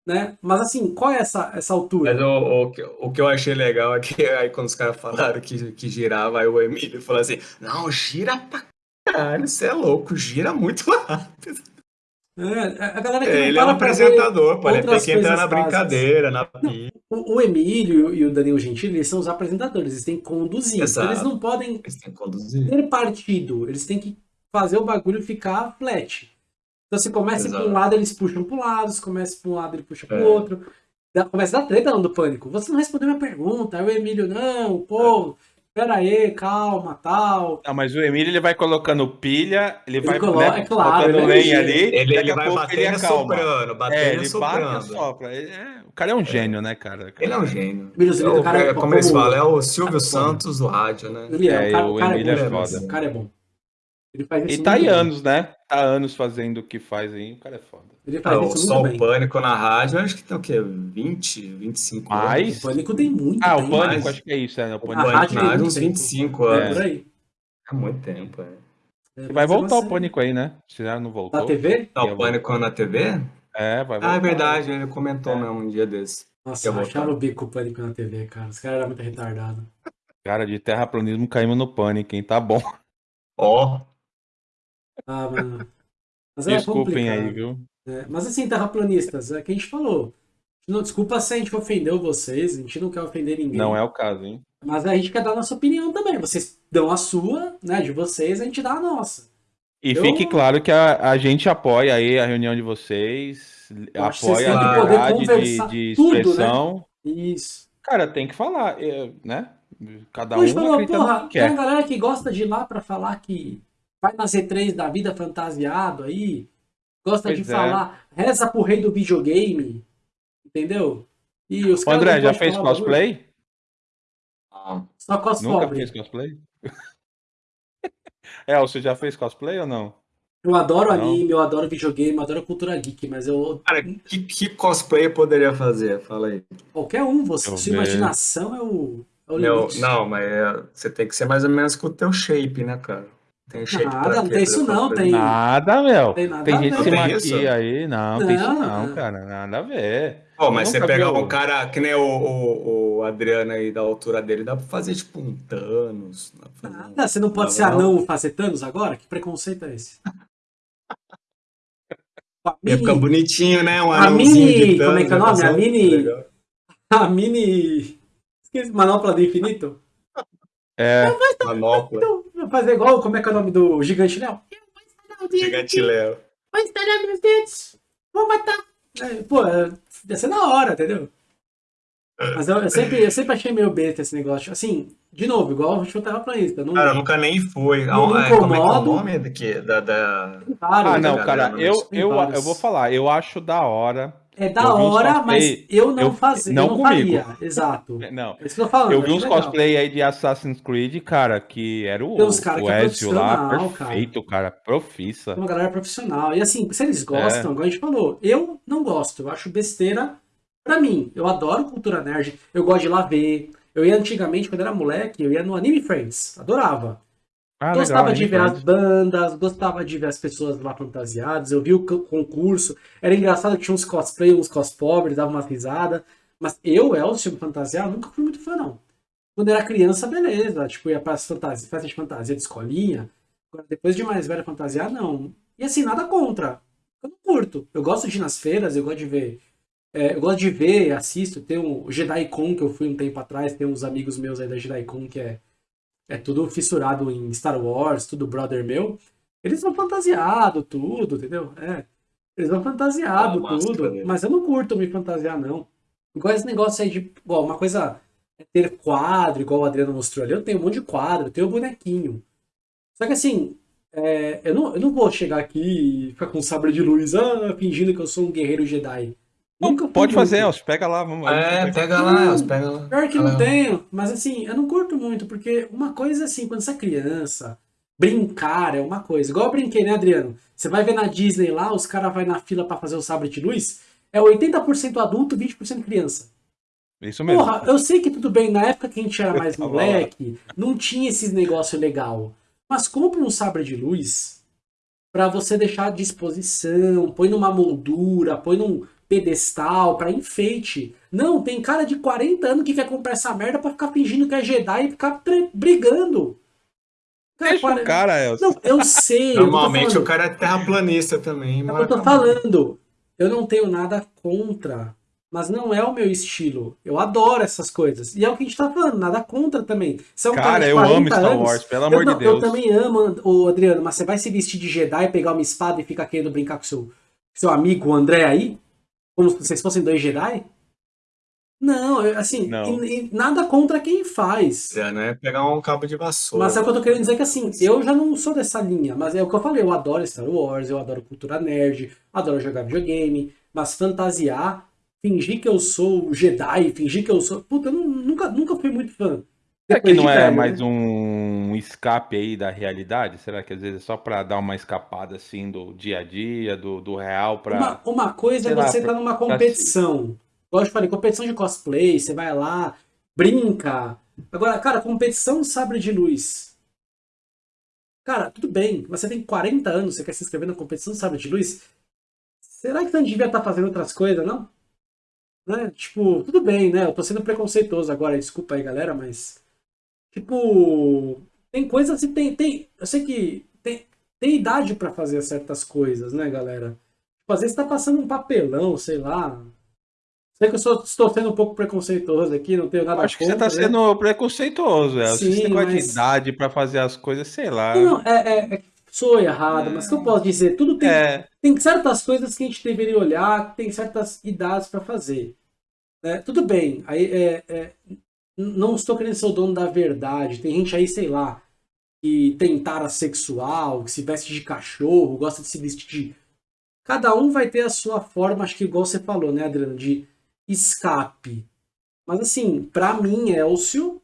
Né? Mas assim, qual é essa, essa altura? Mas o, o, o que eu achei legal é que aí quando os caras falaram que, que girava, aí o Emílio falou assim, não, gira pra caralho, você é louco, gira muito rápido. É, a galera que É, não ele é um apresentador, pô, ele tem que entrar na brincadeira, na pi- O, o Emílio e o Danilo Gentili, eles são os apresentadores, eles têm que conduzir. Exato. Eles não podem Eles têm que conduzir. ter partido, eles têm que fazer o bagulho ficar flat. Então se começa para um lado, eles puxam para um lado, se começa para um lado, ele puxa para o É. outro. Começa a dar treta lá no pânico. Você não respondeu minha pergunta. Aí o Emílio, não, pô, pera aí, calma, tal. Não, mas o Emílio ele vai colocando pilha, ele, vai coloca- né, é claro, botando ele é lenha ali, Ele, ele a vai ele batendo e soprando, batendo É, ele bate e soprando. sopra. Ele é- o cara é um gênio, né, cara? Ele é um gênio. Emílio, É o- cara é- é, como eles como- falam, é o Silvio. Santos do rádio, né? Ele é, É, o cara, o o cara é Emílio é foda. O cara é bom. Ele faz isso E tá muito aí bem. anos, né? Tá anos fazendo o que faz aí, o cara é foda. Ele Ah, faz o isso muito bem. Pânico na rádio, acho que tem o quê? 20, 25 Mais? anos. O Pânico tem muito Ah, o tempo. Pânico, mais. acho que é isso, é, o A Pânico. Pânico rádio na tem rádio, muito uns tempo. 25 É, anos. por aí. É muito tempo, é. É, Vai é voltar o você- Pânico aí, né? Se já não voltou. Da TV? Tá, o Pânico na TV? É, vai voltar. Ah, é verdade, ele comentou É. mesmo um dia desse. Nossa, voltar. o bico o Pânico na TV, cara. Os caras eram muito retardados. Cara, de terraplanismo caímos no Pânico, hein? Tá bom. Ó, Ah, mano. Mas é Desculpem aí, complicado. viu? É, mas assim, terraplanistas, é que a gente falou. Não, desculpa se a gente ofendeu vocês, a gente não quer ofender ninguém. Não é o caso, hein? Mas a gente quer dar a nossa opinião também. Vocês dão a sua, né, de vocês, a gente dá a nossa. E Eu- fique claro que a, a gente apoia aí a reunião de vocês, Eu que vocês apoia a liberdade de, de tudo, né? expressão. Isso. Cara, tem que falar, é, né? Cada a um falou, porra, que tem a quer. galera que gosta de ir lá pra falar que vai na Z3 da vida fantasiado aí, gosta Pois de é. falar, reza pro rei do videogame, entendeu? E os Ô, André, já podem fez cosplay? Só cos Nunca fez cosplay? É, você já fez cosplay ou não? Eu adoro Não. anime, eu adoro videogame, eu adoro cultura geek, mas eu. cara, que, que cosplay eu poderia fazer? Fala aí. Qualquer um, você, eu sua ver. imaginação é o, é o Meu, não, mas é, você tem que ser mais ou menos com o teu shape, né, cara? Tem Nada, não tem isso não, tem- Nada, meu. Tem nada Tem gente se Tem maquia isso? aí. Não, tem isso Não, não, não. cara. Nada a ver. Pô, mas você pegar viu? um cara que nem o, o, o Adriano aí da altura dele, dá pra fazer tipo um Thanos. um- Nada, você não pode Não, ser não. anão fazer Thanos agora? Que preconceito é esse? A Ia ficar mini, bonitinho, né? Um a anãozinho mini- de Thanos, como é que é o nome? A mini- legal. a mini. Esqueci, manopla do infinito? É, Manopla, Então, fazer igual, como é que é o nome do gigante Léo? gigante Léo. Vou instalar meus dedos. Vou matar. É, pô, é, ia ser da hora, entendeu? Mas eu, eu sempre, eu sempre achei meio besta esse negócio. Assim, de novo, igual o show terraplanista. Não, Cara, eu nunca nem fui. Não me Ah, é, como é que é o incomodo. nome daqui? Da, da... Ah, não, né? cara, Não, eu, tem eu, vários. eu vou falar, eu acho da hora. É da hora, cosplay, mas eu não eu- fazia. não eu não comigo. faria. Exato. Não, É isso que eu tô falando. eu vi acho uns legal. cosplay aí de Assassin's Creed, cara, que era o, Tem uns cara o que é Ezio lá, perfeito, cara, profissa. uma galera profissional. E assim, se eles É. gostam, igual a gente falou, eu não gosto, eu acho besteira pra mim. Eu adoro cultura nerd, eu gosto de ir lá ver. Eu ia antigamente, quando era moleque, eu ia no Anime Friends, adorava. Ah, gostava legal, de ver as bandas, gostava de ver as pessoas lá fantasiadas, eu vi o co- concurso. Era engraçado que tinha uns cosplay, uns cos pobres, dava umas risadas. Mas eu, Elcio, fantasiar, nunca fui muito fã, não. Quando era criança, beleza. Tipo, ia para fantasia, festa de fantasia de escolinha. Agora, depois de mais velha fantasiar, não. E assim, nada contra. Eu não curto. Eu gosto de ir nas feiras, eu gosto de ver. é, eu gosto de ver, assisto. Tem um JediCon que eu fui um tempo atrás, tem uns amigos meus aí da JediCon que é, é tudo fissurado em Star Wars, tudo brother meu. Eles vão fantasiado, tudo, entendeu? É. Eles vão fantasiado, Ah, máscara tudo. dele. Mas eu não curto me fantasiar, não. Igual esse negócio aí de. Igual, uma coisa é ter quadro, igual o Adriano mostrou ali. Eu tenho um monte de quadro, eu tenho bonequinho. Só que assim, é, eu, não, eu não vou chegar aqui e ficar com sabre de luz, ah, fingindo que eu sou um guerreiro Jedi. Nunca Pode fazer. Elcio, pega lá, vamos É, pega lá, Elcio, pega lá. Pior que não tenho, mas assim, eu não curto muito, porque uma coisa assim, quando você é criança, brincar é uma coisa. Igual eu brinquei, né, Adriano? Você vai ver na Disney lá, os caras vão na fila pra fazer o sabre de luz, é 80% adulto, 20% criança. Isso mesmo. Porra, eu sei que tudo bem, na época que a gente era mais lá. moleque, não tinha esses negócio legal. Mas compra um sabre de luz pra você deixar à disposição, põe numa moldura, põe num pedestal pra enfeite. Não, tem cara de 40 anos que quer comprar essa merda pra ficar fingindo que é Jedi e ficar brigando. Cara, Deixa quare- o cara, Elcio. Não, eu sei. eu Normalmente falando- o cara é terraplanista também. é o que mas eu tô falando. Eu não tenho nada contra, mas não é o meu estilo. Eu adoro essas coisas. E é o que a gente tá falando, nada contra também. Você é um Cara, de eu amo 40 Star anos, Wars, pelo eu, amor não, de eu Deus. também amo, o Adriano, mas você vai se vestir de Jedi, pegar uma espada e ficar querendo brincar com seu, seu amigo o André aí? Como se vocês fossem dois Jedi? Não, assim, Não. e- e nada contra quem faz. É, né? Pegar um cabo de vassoura. Mas é o que eu tô querendo dizer que assim, eu já não sou dessa linha, mas é o que eu falei, eu adoro Star Wars, eu adoro cultura nerd, adoro jogar videogame, mas fantasiar, fingir que eu sou Jedi, fingir que eu sou. Puta, eu não- nunca, nunca fui muito fã. Será que Depois de não é velho, mais né? um escape aí da realidade? Será que às vezes é só pra dar uma escapada assim do dia a dia, do, do real pra. Uma, uma coisa é você pra- estar numa competição. Eu te falei, competição de cosplay, você vai lá, brinca. Agora, cara, competição sabre de luz. Cara, tudo bem, mas você tem 40 anos, você quer se inscrever na competição sabre de luz? Será que você não devia estar fazendo outras coisas, não? Né? Tipo, tudo bem, né? Eu tô sendo preconceituoso agora, desculpa aí, galera, mas. Tipo. Tem coisas e tem. tem eu sei que tem, tem idade pra fazer certas coisas, né, galera? Tipo, às vezes tá passando um papelão, sei lá. Sei que eu só estou sendo um pouco preconceituoso aqui, não tenho nada Acho que você contra, tá né? sendo preconceituoso, Elcio. Sim, Esse negócio mas- de idade pra fazer as coisas, sei lá. Não, é, é, é, sou errado, mas o que eu posso dizer? Tudo tem, É, tem certas coisas que a gente deveria olhar, tem certas idades para fazer. né? tudo bem, aí é, é, não estou querendo ser o dono da verdade. Tem gente aí, sei lá, que tem tara sexual, que se veste de cachorro, gosta de se vestir de. Cada um vai ter a sua forma, acho que igual você falou, né, Adriano, de escape. Mas assim, pra mim, Elcio,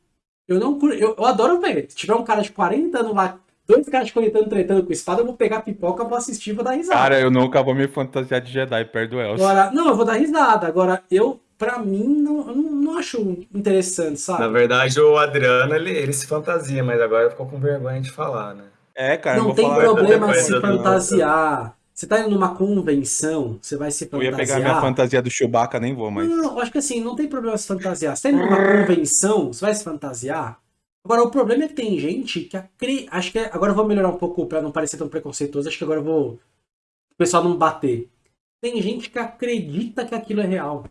eu não eu, eu adoro ver. Se tiver um cara de 40 anos lá, dois caras de 40 anos tretando com espada, eu vou pegar pipoca, vou assistir e vou dar risada. cara, eu nunca vou me fantasiar de Jedi perto do Elcio. Agora, não, eu vou dar risada. Agora, eu, pra mim, não, eu não, não acho interessante, Na sabe? verdade, o Adriano, ele, ele se fantasia, mas agora ficou com vergonha de falar, né? É, cara, eu não tem problema se eu não- fantasiar. Você tá indo numa convenção, você vai se Eu fantasiar. ia pegar minha fantasia do Chewbacca, nem vou, mas. Não, eu acho que assim, não tem problema se fantasiar. Você tá indo numa convenção, você vai se fantasiar. Agora, o problema é que tem gente que acredita. Acho que é- agora eu vou melhorar um pouco pra não parecer tão preconceituoso. Acho que agora eu vou. O pessoal não bater. Tem gente que acredita que aquilo é real.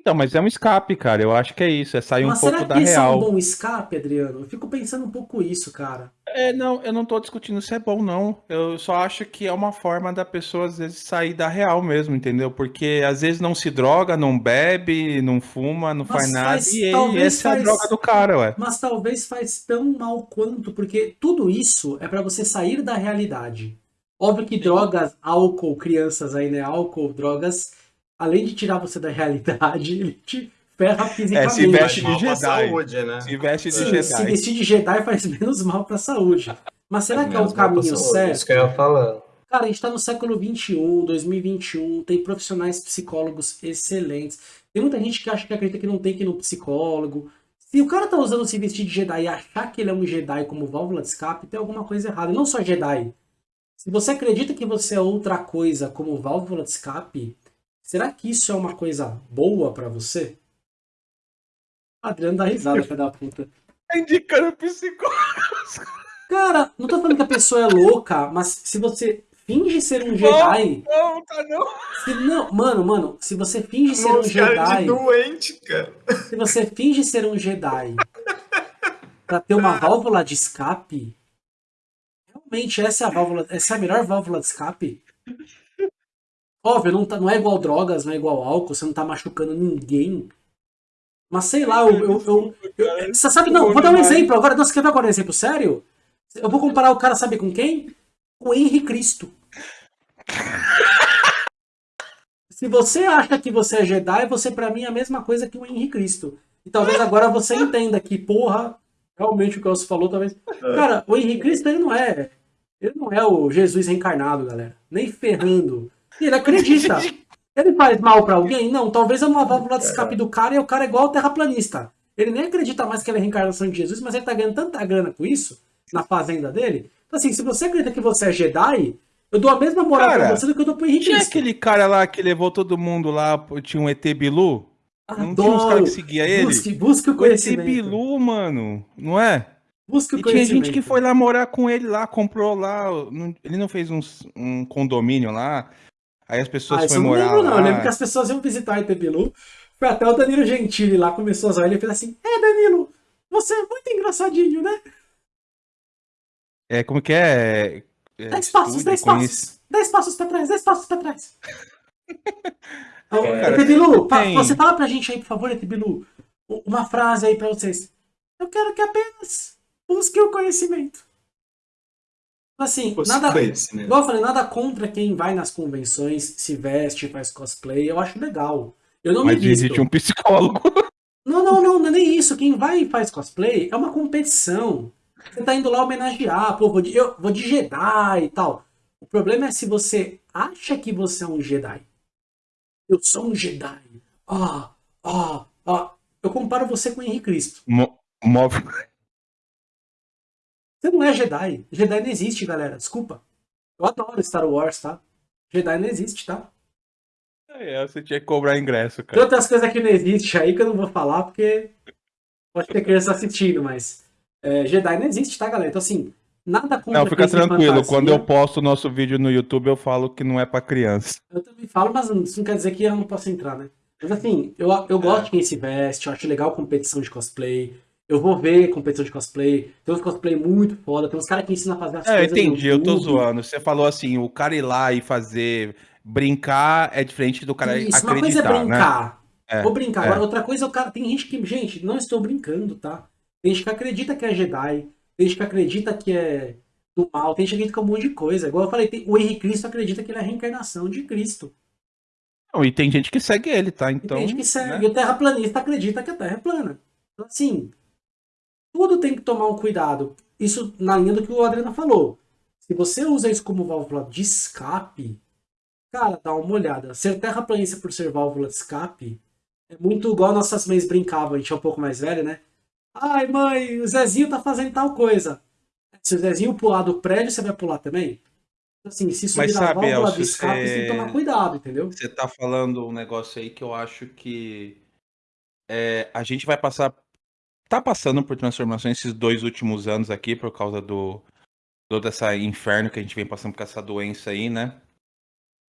Então, mas é um escape, cara. Eu acho que é isso. É sair Mas um pouco será da que isso é um real. bom escape, Adriano? Eu fico pensando um pouco isso, cara. É, não, eu não tô discutindo se é bom, não. Eu só acho que é uma forma da pessoa, às vezes, sair da real mesmo, entendeu? Porque às vezes não se droga, não bebe, não fuma, não Mas faz nada. faz- e talvez essa é a faz- droga do cara, ué. Mas talvez faz tão mal quanto, porque tudo isso é pra você sair da realidade. Óbvio que drogas, álcool, crianças aí, né? Álcool, drogas, além de tirar você da realidade, ele te ferra fisicamente. É, se veste de Jedi. saúde, né? Se veste de Sim, Jedi. se vestir de Jedi faz menos mal pra saúde. Mas será Faz que é o caminho certo? Isso que eu ia falar. Cara, a gente tá no século XXI, 2021, tem profissionais psicólogos excelentes. Tem muita gente que acha que acredita que não tem que ir no psicólogo. Se o cara tá usando se vestir de Jedi e achar que ele é um Jedi como válvula de escape, tem alguma coisa errada. E não só Jedi. Se você acredita que você é outra coisa como válvula de escape, será que isso é uma coisa boa pra você? Adriano dá risada, filho da puta. Tá indicando psicólogo. Cara, não tô falando que a pessoa é louca, mas se você finge ser um Jedi. Não, tá não. Se não, mano, mano, se você finge ser um caras de Jedi, doente, cara. se você finge ser um Jedi pra ter uma válvula de escape, realmente essa é a válvula, essa é a melhor válvula de escape. Óbvio, não, tá, não é igual drogas, não é igual álcool, você não tá machucando ninguém. Mas sei lá, eu. eu, eu- eu- você sabe, não, vou dar um exemplo agora. Nossa, quer ver agora um exemplo sério? Eu vou comparar o cara, sabe com quem? Com o Henri Cristo. Se você acha que você é Jedi, você pra mim é a mesma coisa que o Henri Cristo. E talvez agora você entenda que, porra, realmente o que você falou, talvez. Cara, o Henri Cristo ele não é. Ele não é o Jesus reencarnado, galera. Nem ferrando. E ele acredita. Ele faz mal pra alguém? Não, talvez é uma válvula de escape do cara e o cara é igual ao terraplanista. Ele nem acredita mais que ele é a reencarnação de Jesus, mas ele tá ganhando tanta grana com isso, na fazenda dele. Então, assim, se você acredita que você é Jedi, eu dou a mesma moral Cara, pra você do que eu dou pro Henrique Tinha aquele cara lá que levou todo mundo lá, tinha um ET Bilu? Não tinha uns Adoro. caras que seguia ele? Busque, busque o O ET conhecimento. Bilu, mano, não é? Busque o E tinha conhecimento. gente que foi lá morar com ele lá, comprou lá. Ele não fez um condomínio lá. Aí as pessoas Ah, foram eu não morar lembro, não. lá. Eu lembro que as pessoas iam visitar Bilu. Foi até o Danilo Gentili lá, começou a zoar ele fez assim: É, Danilo, você é muito engraçadinho, né? É, como que é? é Dez passos, dez passos. Dez passos pra trás, dez passos pra trás. Então, cara, fa- tem- você fala pra gente aí, por favor, ET Bilu, u- uma frase aí pra vocês. Eu quero que apenas busque o conhecimento. Assim, nada, conhecimento. Igual eu falei, nada contra quem vai nas convenções, se veste, faz cosplay, eu acho legal. Eu não Mas me visto. existe um psicólogo. Não, não, não, não é nem isso. Quem vai e faz cosplay é uma competição. Você tá indo lá homenagear, pô, vou de, eu vou de Jedi e tal. O problema é se você acha que você é um Jedi. Eu sou um Jedi. Ah, ah, ah. Eu comparo você com o Henrique Cristo. Mo- Move. Você não é Jedi. Jedi não existe, galera. Desculpa. Eu adoro Star Wars, tá? Jedi não existe, tá? É, você tinha que cobrar ingresso, Tem cara. outras coisas que não existem aí que eu não vou falar porque pode ter criança assistindo, mas é, Jedi não existe, tá, galera? Então, assim, nada contra Não, fica tem tranquilo. Quando eu posto o nosso vídeo no YouTube, eu falo que não é pra criança. Eu também falo, mas isso não quer dizer que eu não posso entrar, né? Mas assim, eu, eu gosto de quem se veste, eu acho legal competição de cosplay. Eu vou ver competição de cosplay. Tem uns cosplay muito foda, tem uns caras que ensinam a fazer as É, eu coisas. no entendi, eu tô zoando. Você falou assim, o cara ir lá e fazer. Brincar é diferente do cara Isso, uma coisa é acreditar, né? brincar. É, Vou brincar. é. Agora, outra coisa é o cara. Tem gente que. Gente, não estou brincando, tá? Tem gente que acredita que é Jedi. Tem gente que acredita que é do mal. Tem gente que acredita que é um monte de coisa. Igual eu falei, tem- o Henrique Cristo acredita que ele é a reencarnação de Cristo. Não, e tem gente que segue ele, tá? E Então. tem gente que segue. né? E o terraplanista acredita que a Terra é plana. Então, assim, tudo tem que tomar um cuidado. Isso na linha do que o Adriano falou. Se você usa isso como válvula de escape, cara, dá uma olhada. Ser terraplanista por ser válvula de escape é muito igual nossas mães brincavam, a gente é um pouco mais velho, né? Ai, mãe, o Zezinho tá fazendo tal coisa. Se o Zezinho pular do prédio, você vai pular também? Então, Assim, se isso Mas sabe, válvula Elcio, de escape, você tem que tomar cuidado, entendeu? Você tá falando um negócio aí que eu acho que é, a gente vai passar. Tá passando por transformações esses dois últimos anos aqui, por causa do. Todo esse inferno que a gente vem passando com essa doença aí, né?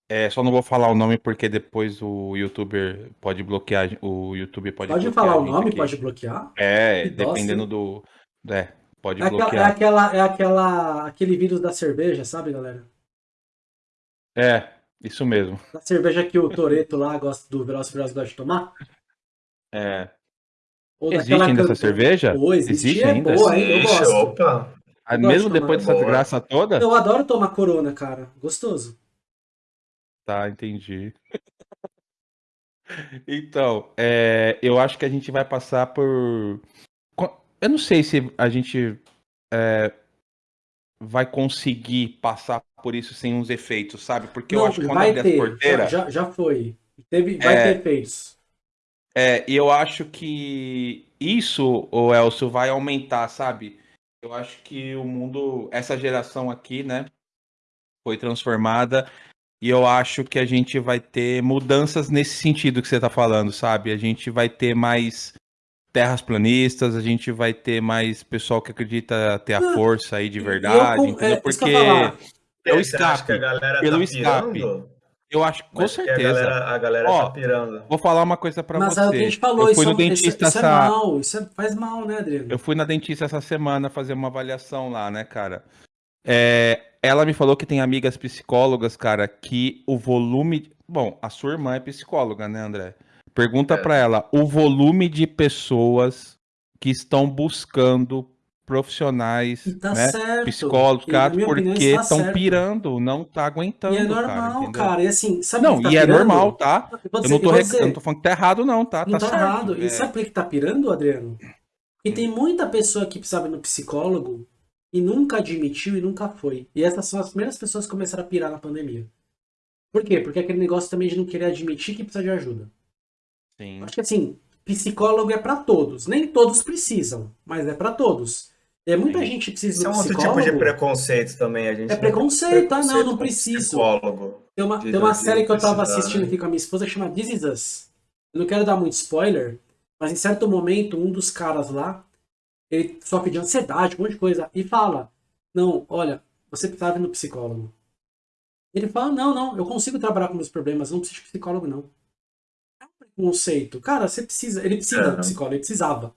É, só não vou falar o nome porque depois o youtuber pode bloquear, o YouTube pode Pode bloquear falar a o nome, aqui. pode bloquear? É, Que dependendo sim. do. É, pode É, aquela, é, bloquear. aquela, é aquela, aquele vírus da cerveja, sabe, galera? É, isso mesmo. Da cerveja que o Toreto lá gosta do Velozes e Furiosos gosta de tomar? É. Ou Existe ainda essa cerveja? Pô, existe, Existe é ainda? boa, hein? Eu gosto. opa. Ah, Eu Mesmo de depois dessa boa. graça toda? Eu adoro tomar corona, cara. Gostoso. Tá, entendi. Então, é, eu acho que a gente vai passar por. Eu não sei se a gente é, vai conseguir passar por isso sem uns efeitos, sabe? Porque eu Não, acho que quando vai abrir as ter. Já, porteiras. já, já foi. Teve, vai É. ter efeitos. É, e eu acho que isso, o Elcio, vai aumentar, sabe? Eu acho que o mundo, essa geração aqui, né, foi transformada e eu acho que a gente vai ter mudanças nesse sentido que você tá falando, sabe? A gente vai ter mais terras planistas, a gente vai ter mais pessoal que acredita ter a Ah, força aí de eu verdade, entendeu? é, eu Porque ia falar. é o que a escape. galera pelo tá escape. pirando? Eu acho, com que certeza. A galera, a galera Ó, tá pirando. Vou falar uma coisa pra Mas você. é o que a gente falou, eu fui isso, no é- dentista isso, isso é essa mal, isso é- faz mal, né, Adriano? Eu fui na dentista essa semana fazer uma avaliação lá, né, cara? É, ela me falou que tem amigas psicólogas, cara, que o volume. Bom, a sua irmã é psicóloga, né, André? Pergunta É. pra ela o volume de pessoas que estão buscando profissionais, E tá né? certo. Psicólogos, E, cara, porque tá estão certo. pirando, não tá aguentando, E é cara, normal, entendeu? cara. E assim, sabe Não, que tá e é pirando? normal, tá? Eu Eu não, tô rec- eu não tô falando que tá errado, não, tá? Não tá tá certo. errado. É. E sabe por que tá pirando, Adriano? Porque tem muita pessoa que precisava ir no psicólogo e nunca admitiu e nunca foi. E essas são as primeiras pessoas que começaram a pirar na pandemia. Por quê? Porque aquele negócio também de não querer admitir que precisa de ajuda. Sim. Acho que assim, psicólogo é pra todos. Nem todos precisam, mas é pra todos. É muita Sim. gente que precisa Isso ir é um outro tipo de preconceito também. A gente É tem preconceito, ah, não, preconceito não preciso. Psicólogo. Tem uma, de- tem uma de série que eu tava precisar, assistindo né? aqui com a minha esposa que chama This Is Us. Eu não quero dar muito spoiler, mas em certo momento, um dos caras lá, ele sofre de ansiedade, um monte de coisa, e fala: Não, olha, você precisava ir no psicólogo. Ele fala: Não, não, eu consigo trabalhar com meus problemas, não preciso de psicólogo, não. É um preconceito. Cara, você precisa. Ele precisa É. do psicólogo, ele precisava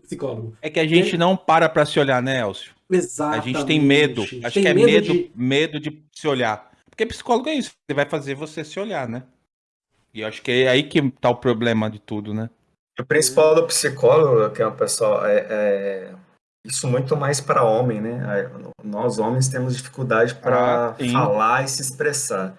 psicólogo. É que a gente não para pra se olhar, né, Elcio? A Exatamente. gente tem medo. Acho Tem que é medo, de- medo de se olhar. Porque psicólogo é isso. Ele vai fazer você se olhar, né? E eu acho que é aí que tá o problema de tudo, né? O principal do psicólogo, que é o pessoal, é, é isso muito mais para homem, né? A- Nós homens temos dificuldade para Ah, falar e se expressar.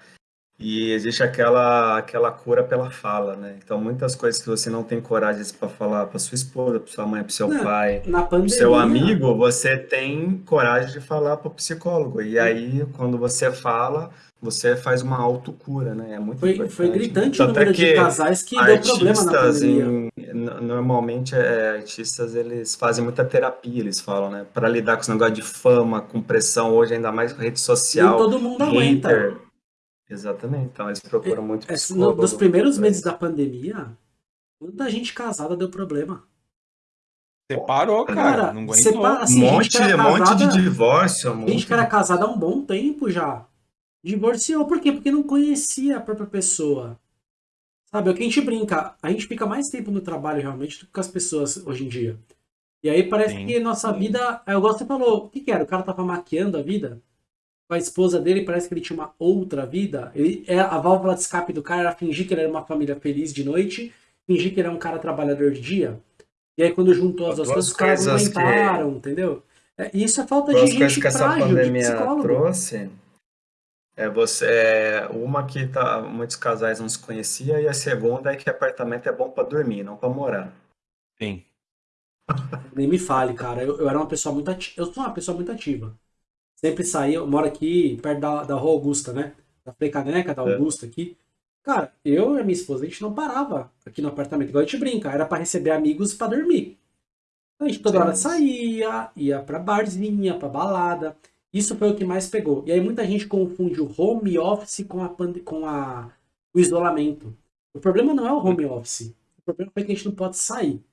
E existe aquela aquela cura pela fala, né? Então muitas coisas que você não tem coragem para falar para sua esposa, para sua mãe, para seu Não, pai, pandemia. seu amigo, você tem coragem de falar para o psicólogo. E aí, quando você fala, você faz uma autocura, né? É muito Foi, importante. foi gritante o Tanto é número de casais que deu problema na pandemia. em- no- normalmente é, artistas eles fazem muita terapia, eles falam, né? Para lidar com esse negócio de fama, com pressão, hoje ainda mais rede Nem social, todo mundo aguenta. Exatamente, então eles procuram muito É, no- psicólogo. nos primeiros meses da pandemia, muita gente casada deu problema. Você parou, cara. Cara, não aguentou. para- assim, um gente monte, era monte de casada- divórcio, um Gente que era casada há um bom tempo já. Divorciou. Por quê? Porque não conhecia a própria pessoa. Sabe, é o que a gente brinca. A gente fica mais tempo no trabalho realmente do que com as pessoas hoje em dia. E aí parece Sim, que nossa sim. vida. É igual você falou. O que, que era? O cara tava maquiando a vida? Com a esposa dele, parece que ele tinha uma outra vida. Ele, é, a válvula de escape do cara era fingir que ele era uma família feliz de noite, fingir que ele era um cara trabalhador de dia. E aí, quando juntou as duas Duas coisas, os caras coisas que- entendeu? É, e isso é falta Duas de coisas gente que essa frágil, de pandemia psicólogo. trouxe é você é uma que tá, muitos casais não se conheciam e a segunda é que apartamento é bom para dormir, não para morar. Sim. Nem me fale, cara. Eu, eu era uma pessoa muito ativa. Eu sou uma pessoa muito ativa. Sempre saía, eu moro aqui perto da, da Rua Augusta, né? Da Frei Caneca, da É. Augusta aqui. Cara, eu e a minha esposa, a gente não parava aqui no apartamento. Igual a gente brinca, era pra receber amigos pra dormir. Então, a gente toda Sim. hora saía, ia pra barzinha, pra balada. Isso foi o que mais pegou. E aí muita gente confunde o home office com, a, pande- com a, o isolamento. O problema não é o home office. O problema foi que a gente não pode sair.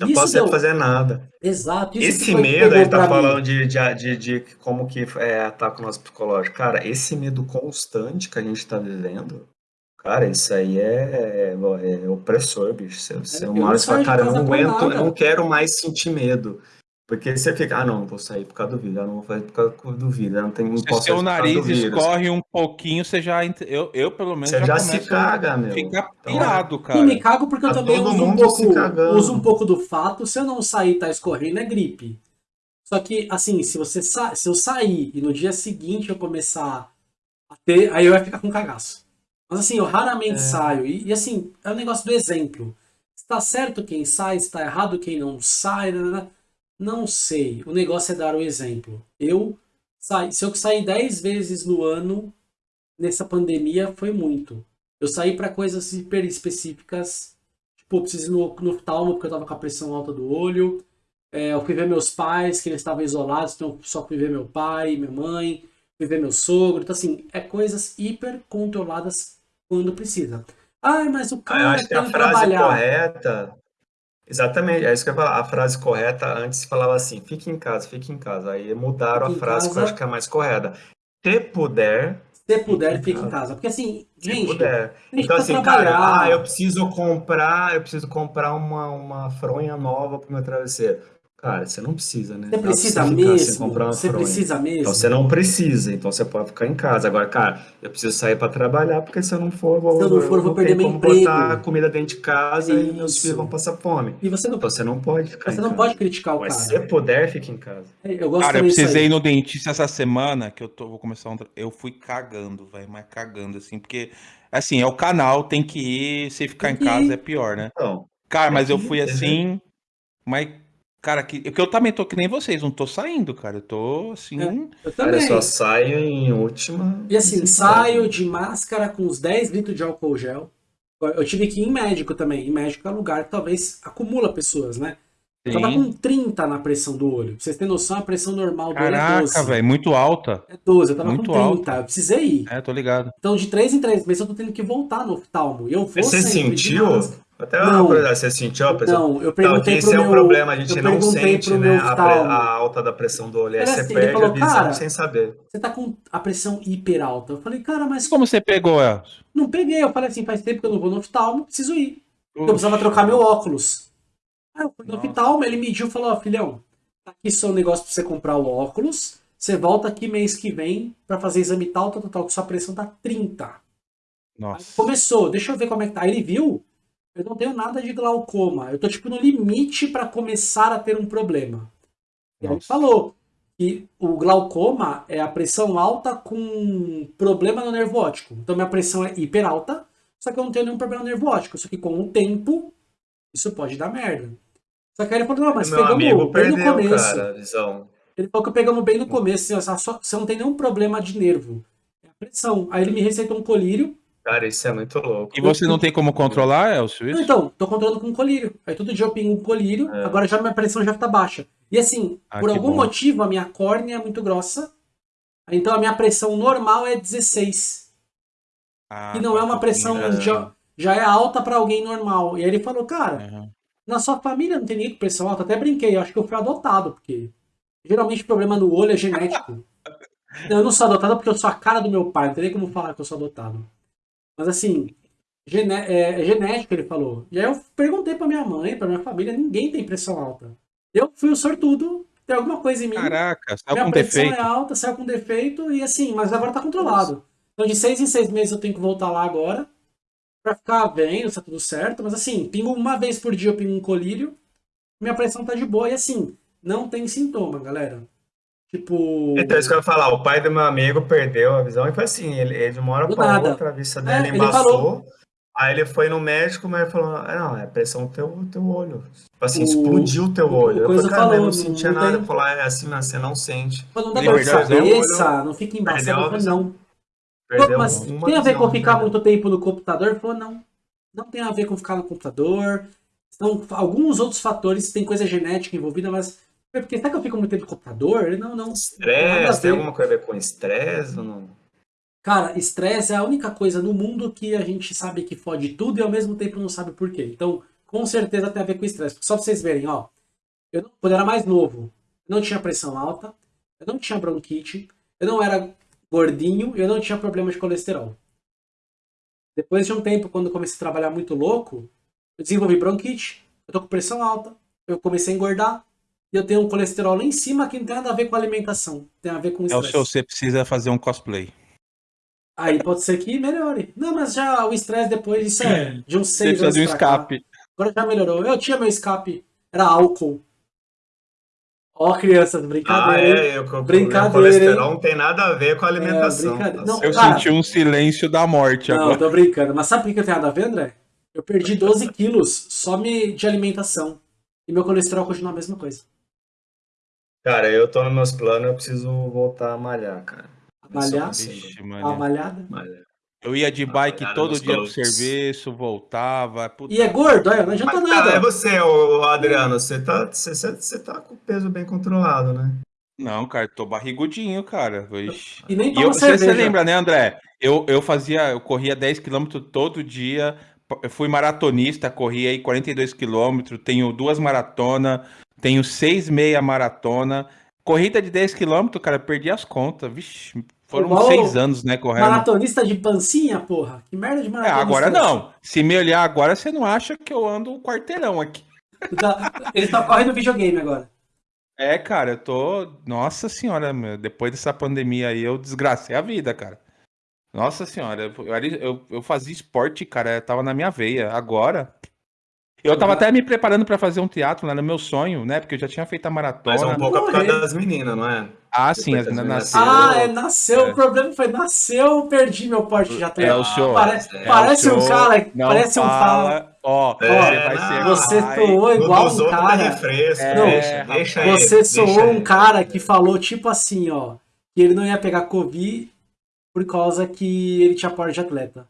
Eu Isso posso sempre deu- fazer nada. Exato. Esse medo, ele tá falando de, de, de, de como que é, ataca o nosso psicológico. Cara, esse medo constante que a gente tá vivendo, cara, isso aí é, é, é opressor, bicho. Você, você Eu uma não hora você fala, cara, eu não aguento, eu não quero mais sentir medo. Porque você fica, ah, não, não vou sair por causa do vírus, ah, não vou fazer por causa do vírus, eu não, tenho, Se seu nariz escorre um pouquinho, você já. Eu, eu pelo menos, Você já se começo caga, meu. a ficar Então, pirado, cara. Eu me cago porque eu Tá também todo uso um, pouco, se uso um pouco do fato, se eu não sair e tá escorrendo, é gripe. Só que, assim, se você sa se eu sair e no dia seguinte eu começar a ter, aí eu vai ficar com cagaço. Mas assim, eu raramente É. saio. E, e, assim, é o negócio do exemplo. Está certo quem sai, está errado quem não sai. nanana. Não sei. O negócio é dar o exemplo. Eu saí, se eu sair 10 vezes no ano nessa pandemia foi muito. Eu saí para coisas hiper específicas. Tipo, eu preciso ir no, no oftalmo porque eu tava com a pressão alta do olho. É, eu fui ver meus pais, que eles estavam isolados, então só fui ver meu pai, minha mãe, fui ver meu sogro. Então, assim, é coisas hiper controladas quando precisa. Ai, mas o Ah, eu cara acho que a frase trabalhar. correta. Exatamente, é isso que eu ia falar. A frase correta antes falava assim: fique em casa, fique em casa. Aí mudaram Fique a em frase que eu casa. acho que é a mais correta. Se puder, Se puder, Fique em casa. Porque assim, se gente, puder. a Então, assim, cara, ah, eu preciso comprar, eu preciso comprar uma, uma fronha nova pro meu travesseiro. Cara, você não precisa, né? você precisa você sem mesmo? comprar uma Você fronha. precisa mesmo? Então você não precisa, então você pode ficar em casa. Agora, cara, eu preciso sair para trabalhar, porque se eu não for, eu vou, Se eu não for, eu vou perder meu emprego. botar comida dentro de casa e meus Isso. filhos vão passar fome. E você não, Então você não pode ficar você em não casa. pode criticar o Mas cara. se puder, fique em casa. Eu gosto Cara, eu precisei ir no dentista essa semana, que eu tô, vou começar um. Eu fui cagando, velho, mas cagando, assim, porque, assim, é o canal, tem que ir, se ficar Tem em casa ir. é pior, né? Então, Cara, mas eu fui tem assim, mas, cara, que, que eu também tô que nem vocês, não tô saindo, cara, eu tô, assim, Eu cara, eu também. só saio em última. E assim, saio de máscara com uns 10 litros de álcool gel. Eu tive que ir em médico também. Em médico é um lugar que talvez acumula pessoas, né? Eu tava sim. com 30 na pressão do olho. Pra vocês terem noção, a pressão normal do olho é Caraca, 12. velho, muito alta. É 12, eu tava Muito com 30. alta. Eu precisei ir. É, tô ligado. Então, de 3 em 3 meses, eu tô tendo que voltar no oftalmo. E eu vou Você sentiu? Até Não. uma curiosidade, você sentiu a pressão? Não, eu Então, perguntei pro esse é meu... o problema, a gente eu não perguntei sente pro né, meu a, a alta da pressão do olho. Aí você assim, perde falou, a visão sem saber. Você tá com a pressão hiper alta. Eu falei, cara, mas Como você pegou, Elcio? não peguei. Eu falei assim, faz tempo que eu não vou no oftalmo, preciso ir. Eu precisava trocar meu óculos. Aí eu fui no oftalmo, ele mediu e falou, ó, filhão, tá aqui seu negócio pra você comprar o óculos, você volta aqui mês que vem pra fazer exame tal, tal, tal, tal, que sua pressão tá 30. Aí Nossa. começou, deixa eu ver como é que tá. Aí ele viu, eu não tenho nada de glaucoma, eu tô tipo no limite pra começar a ter um problema. Ele falou que o glaucoma é a pressão alta com problema no nervo óptico. Então minha pressão é hiper alta, só que eu não tenho nenhum problema no nervo óptico. Só que com o tempo, isso pode dar merda. Só que aí ele falou, não, mas Meu pegamos bem no perdeu, começo. cara. Ele falou que pegamos bem no começo, assim, ó, só- você não tem nenhum problema de nervo. É a pressão. Aí ele me receitou um colírio. Cara, isso é muito louco. E você não tem como controlar, Elcio, Não, isso? então, tô controlando com colírio. Aí todo dia eu pingo um colírio, É. agora já minha pressão já tá baixa. E assim, Ah, por algum bom. motivo, a minha córnea é muito grossa. Então a minha pressão normal é 16. Ah, que não tá é uma um pressão pouquinho, já, já é alta pra alguém normal. E aí ele falou, cara, Aham. na sua família não tem ninguém com pressão alta. Até brinquei, eu acho que eu fui adotado, porque geralmente o problema no olho é genético. Eu não sou adotado porque eu sou a cara do meu pai, não tem nem como falar que eu sou adotado. Mas assim, gené- é, genético, ele falou. E aí eu perguntei pra minha mãe, pra minha família, ninguém tem pressão alta. Eu fui o sortudo, tem alguma coisa em mim. Caraca, saiu minha com pressão defeito. é alta, saiu com defeito, e assim, mas agora tá controlado. Então de seis em seis meses eu tenho que voltar lá agora, pra ficar vendo se tá tudo certo. Mas assim, pingo uma vez por dia, eu pingo um colírio, minha pressão tá de boa, e assim, não tem sintoma, galera. Tipo. Então, isso que eu ia falar, o pai do meu amigo perdeu a visão e foi assim, ele, ele de uma hora para outra, a vista É, dele ele embaçou, aí ele foi no médico, mas ele falou, ah, não, é pressão do teu, teu olho. Tipo assim, O- explodiu o teu olho. o Eu falei, cara, mas eu falou, não sentia não nada. tem- falou, ah, é assim, mas você não sente. Não dá Ele dor de perdeu a cabeça, não fica embaçado. Não. Perdeu mas tem a ver com ficar né? muito tempo no computador? Ele falou, não. Não tem a ver com ficar no computador. São alguns outros fatores, tem coisa genética envolvida, mas. É Porque será que eu fico muito tempo no computador? Não, não. Estresse, tem alguma coisa a ver com estresse ou não? Cara, estresse é a única coisa no mundo que a gente sabe que fode tudo e ao mesmo tempo não sabe por quê. Então, com certeza tem a ver com estresse. Só pra vocês verem, ó. Eu, quando eu era mais novo, eu não tinha pressão alta, eu não tinha bronquite, eu não era gordinho, eu não tinha problema de colesterol. Depois de um tempo, quando eu comecei a trabalhar muito louco, eu desenvolvi bronquite, eu tô com pressão alta, eu comecei a engordar, e eu tenho um colesterol lá em cima que não tem nada a ver com alimentação, tem a ver com É o estresse. seu, você precisa fazer um cosplay. Aí pode ser que melhore. Não, mas já o estresse depois, isso é de uns Você seis precisa anos de um pra cá. escape. Agora já melhorou. Eu tinha meu escape, era álcool. Ó, crianças, Ah, brincadeira. hein? é, eu, o Brincadeira, colesterol não tem nada a ver com a alimentação. brincadeira. tá Não? Eu Cara, senti um silêncio da morte Não, agora. tô brincando. Mas sabe por que eu tenho nada a ver, André? Eu perdi 12 quilos só me, de alimentação. E meu colesterol continua a mesma coisa. Cara, eu tô nos meus planos, eu preciso voltar a malhar, cara. Malhar? Vixe, A malhada. malhar. Eu ia de bike Malhada todo dia pro glúteos. serviço, voltava. puta E é gordo, olha, não adianta Mas, cara, é nada. você, ô, Adriano, você tá, você, você- você tá com o peso bem controlado, né? Não, cara, tô barrigudinho, cara. Vixe. E nem E eu, você, cerveja. você lembra, né, André? Eu, eu fazia, eu corria 10 km todo dia. Eu fui maratonista, corri aí 42 km, tenho duas maratonas, tenho seis meia maratona. Corrida de 10 km, cara, perdi as contas. Vixe, foram seis anos, né, correndo. Maratonista de pancinha, porra. Que merda de É, maratonista. agora é essa? não. Se me olhar agora, você não acha que eu ando um quarteirão aqui. Tá- Ele tá correndo videogame agora. É, cara, eu tô. Nossa senhora, meu, depois dessa pandemia aí, eu desgracei a vida, cara. Nossa senhora, eu, eu, eu- eu fazia esporte, cara, tava na minha veia. Agora. Eu tava até me preparando pra fazer um teatro lá no meu sonho, né? Porque eu já tinha feito a Mas é maratona. um pouco por causa das meninas, não é? Ah, sim, as meninas nasceram. Ah, é, nasceu. É. O problema foi, nasceu, eu perdi meu porte de atleta. É o senhor. Parece, é, parece É o um cara, não parece um fala. Ó, É, você vai não, ser. Você soou igual um cara. refresco, É, deixa, deixa aí. Você soou um cara que falou tipo assim, ó, que ele não ia pegar Covid por causa que ele tinha porte de atleta.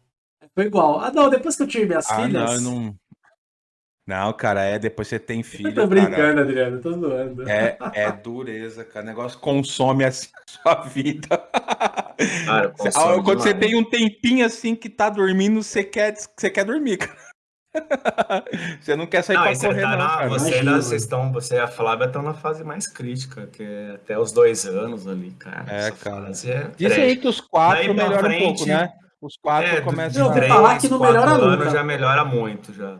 Foi igual. Ah, não, depois que eu tive minhas Ah, não, filhas. eu não. Não, cara, é depois você tem filho. Eu tô cara. brincando, Adriano, tô zoando. É, é dureza, cara. O negócio consome assim a sua vida. Cara, Quando você demais. tem um tempinho assim que tá dormindo, você quer, você quer dormir, cara. Você não quer sair Não, pra você correr, tá não, na, cara. você, Imagina, vocês estão, você e a Flávia estão na fase mais crítica, que é até os dois anos ali, cara. É, cara. é Diz aí que os quatro melhoram um pouco, frente, né? Os quatro É, começam Eu a... falar que não quatro melhora anos nunca. já melhora muito, já.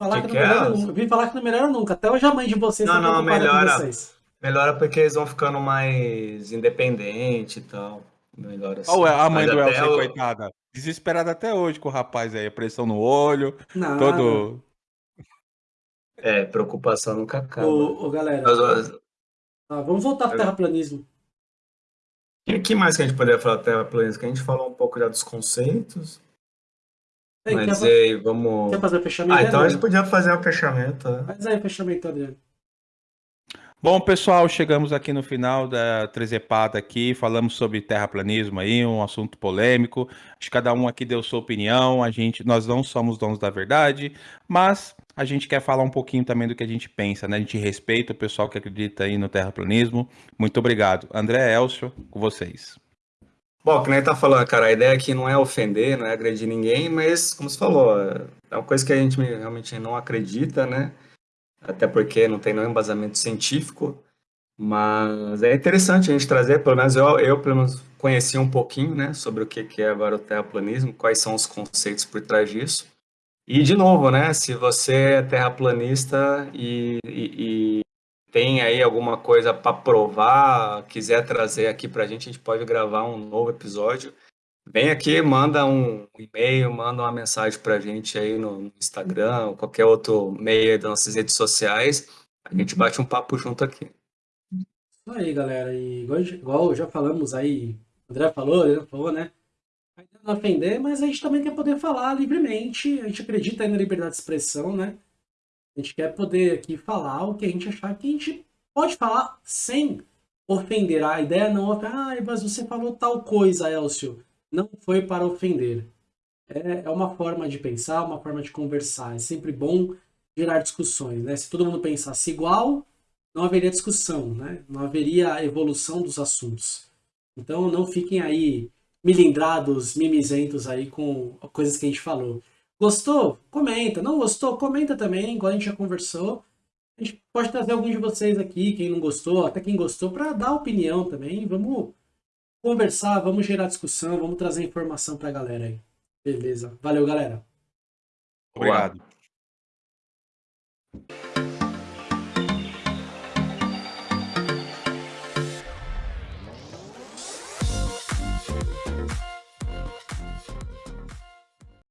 Falar Que que, que não é, melhora, nunca. Vi falar que não melhora nunca. Até hoje a mãe de vocês Não, tá não, melhora. vocês. Melhora porque eles vão ficando mais independentes e tal. Melhora assim. Olha a mãe Mas do Elcio, o- coitada. Desesperada até hoje com o rapaz aí. Pressão no olho, Nada. todo... É, preocupação nunca acaba. Ô, ô, galera, Mas, tá, vamos voltar pro terraplanismo. O que mais que a gente poderia falar da terraplanismo? Que a gente falou um pouco já dos conceitos. Ei, quer, mas fa- aí, vamos. quer fazer o fechamento? Ah, então a gente podia fazer um fechamento. né? Faz aí o fechamento, Adriano. Bom, pessoal, chegamos aqui no final da Trezepada aqui, falamos sobre terraplanismo aí, um assunto polêmico. Acho que cada um aqui deu sua opinião. A gente, nós não somos donos da verdade, mas a gente quer falar um pouquinho também do que a gente pensa, né? A gente respeita o pessoal que acredita aí no terraplanismo. Muito obrigado. André Elcio, com vocês. Bom, que nem tá falando, cara, a ideia aqui não é ofender, não é agredir ninguém, mas, como você falou, é uma coisa que a gente realmente não acredita, né? Até porque não tem nenhum embasamento científico, mas é interessante a gente trazer, pelo menos eu, eu pelo menos conheci um pouquinho, né, sobre o que é agora o terraplanismo, quais são os conceitos por trás disso. E, de novo, né, se você é terraplanista e- e tem aí alguma coisa para provar, quiser trazer aqui para a gente, a gente pode gravar um novo episódio. Vem aqui, manda um e-mail, manda uma mensagem para a gente aí no Instagram, ou qualquer outro meio das nossas redes sociais. A gente bate um papo junto aqui. Isso aí, galera. E igual, igual já falamos aí, o André falou, Adriano falou, né? A ideia não ofender, mas a gente também quer poder falar livremente. A gente acredita aí na liberdade de expressão, né? A gente quer poder aqui falar o que a gente achar que a gente pode falar sem ofender. A ideia não é, ah, mas você falou tal coisa, Elcio. Não foi para ofender. É, é uma forma de pensar, uma forma de conversar. É sempre bom gerar discussões, né? Se todo mundo pensasse igual, não haveria discussão, né? Não haveria evolução dos assuntos. Então não fiquem aí milindrados, mimizentos aí com coisas que a gente falou. Gostou? Comenta. Não gostou? Comenta também, igual a gente já conversou. A gente pode trazer algum de vocês aqui, quem não gostou, até quem gostou, para dar opinião também. Vamos conversar, vamos gerar discussão, vamos trazer informação para a galera aí. Beleza. Valeu, galera. Obrigado. Boa.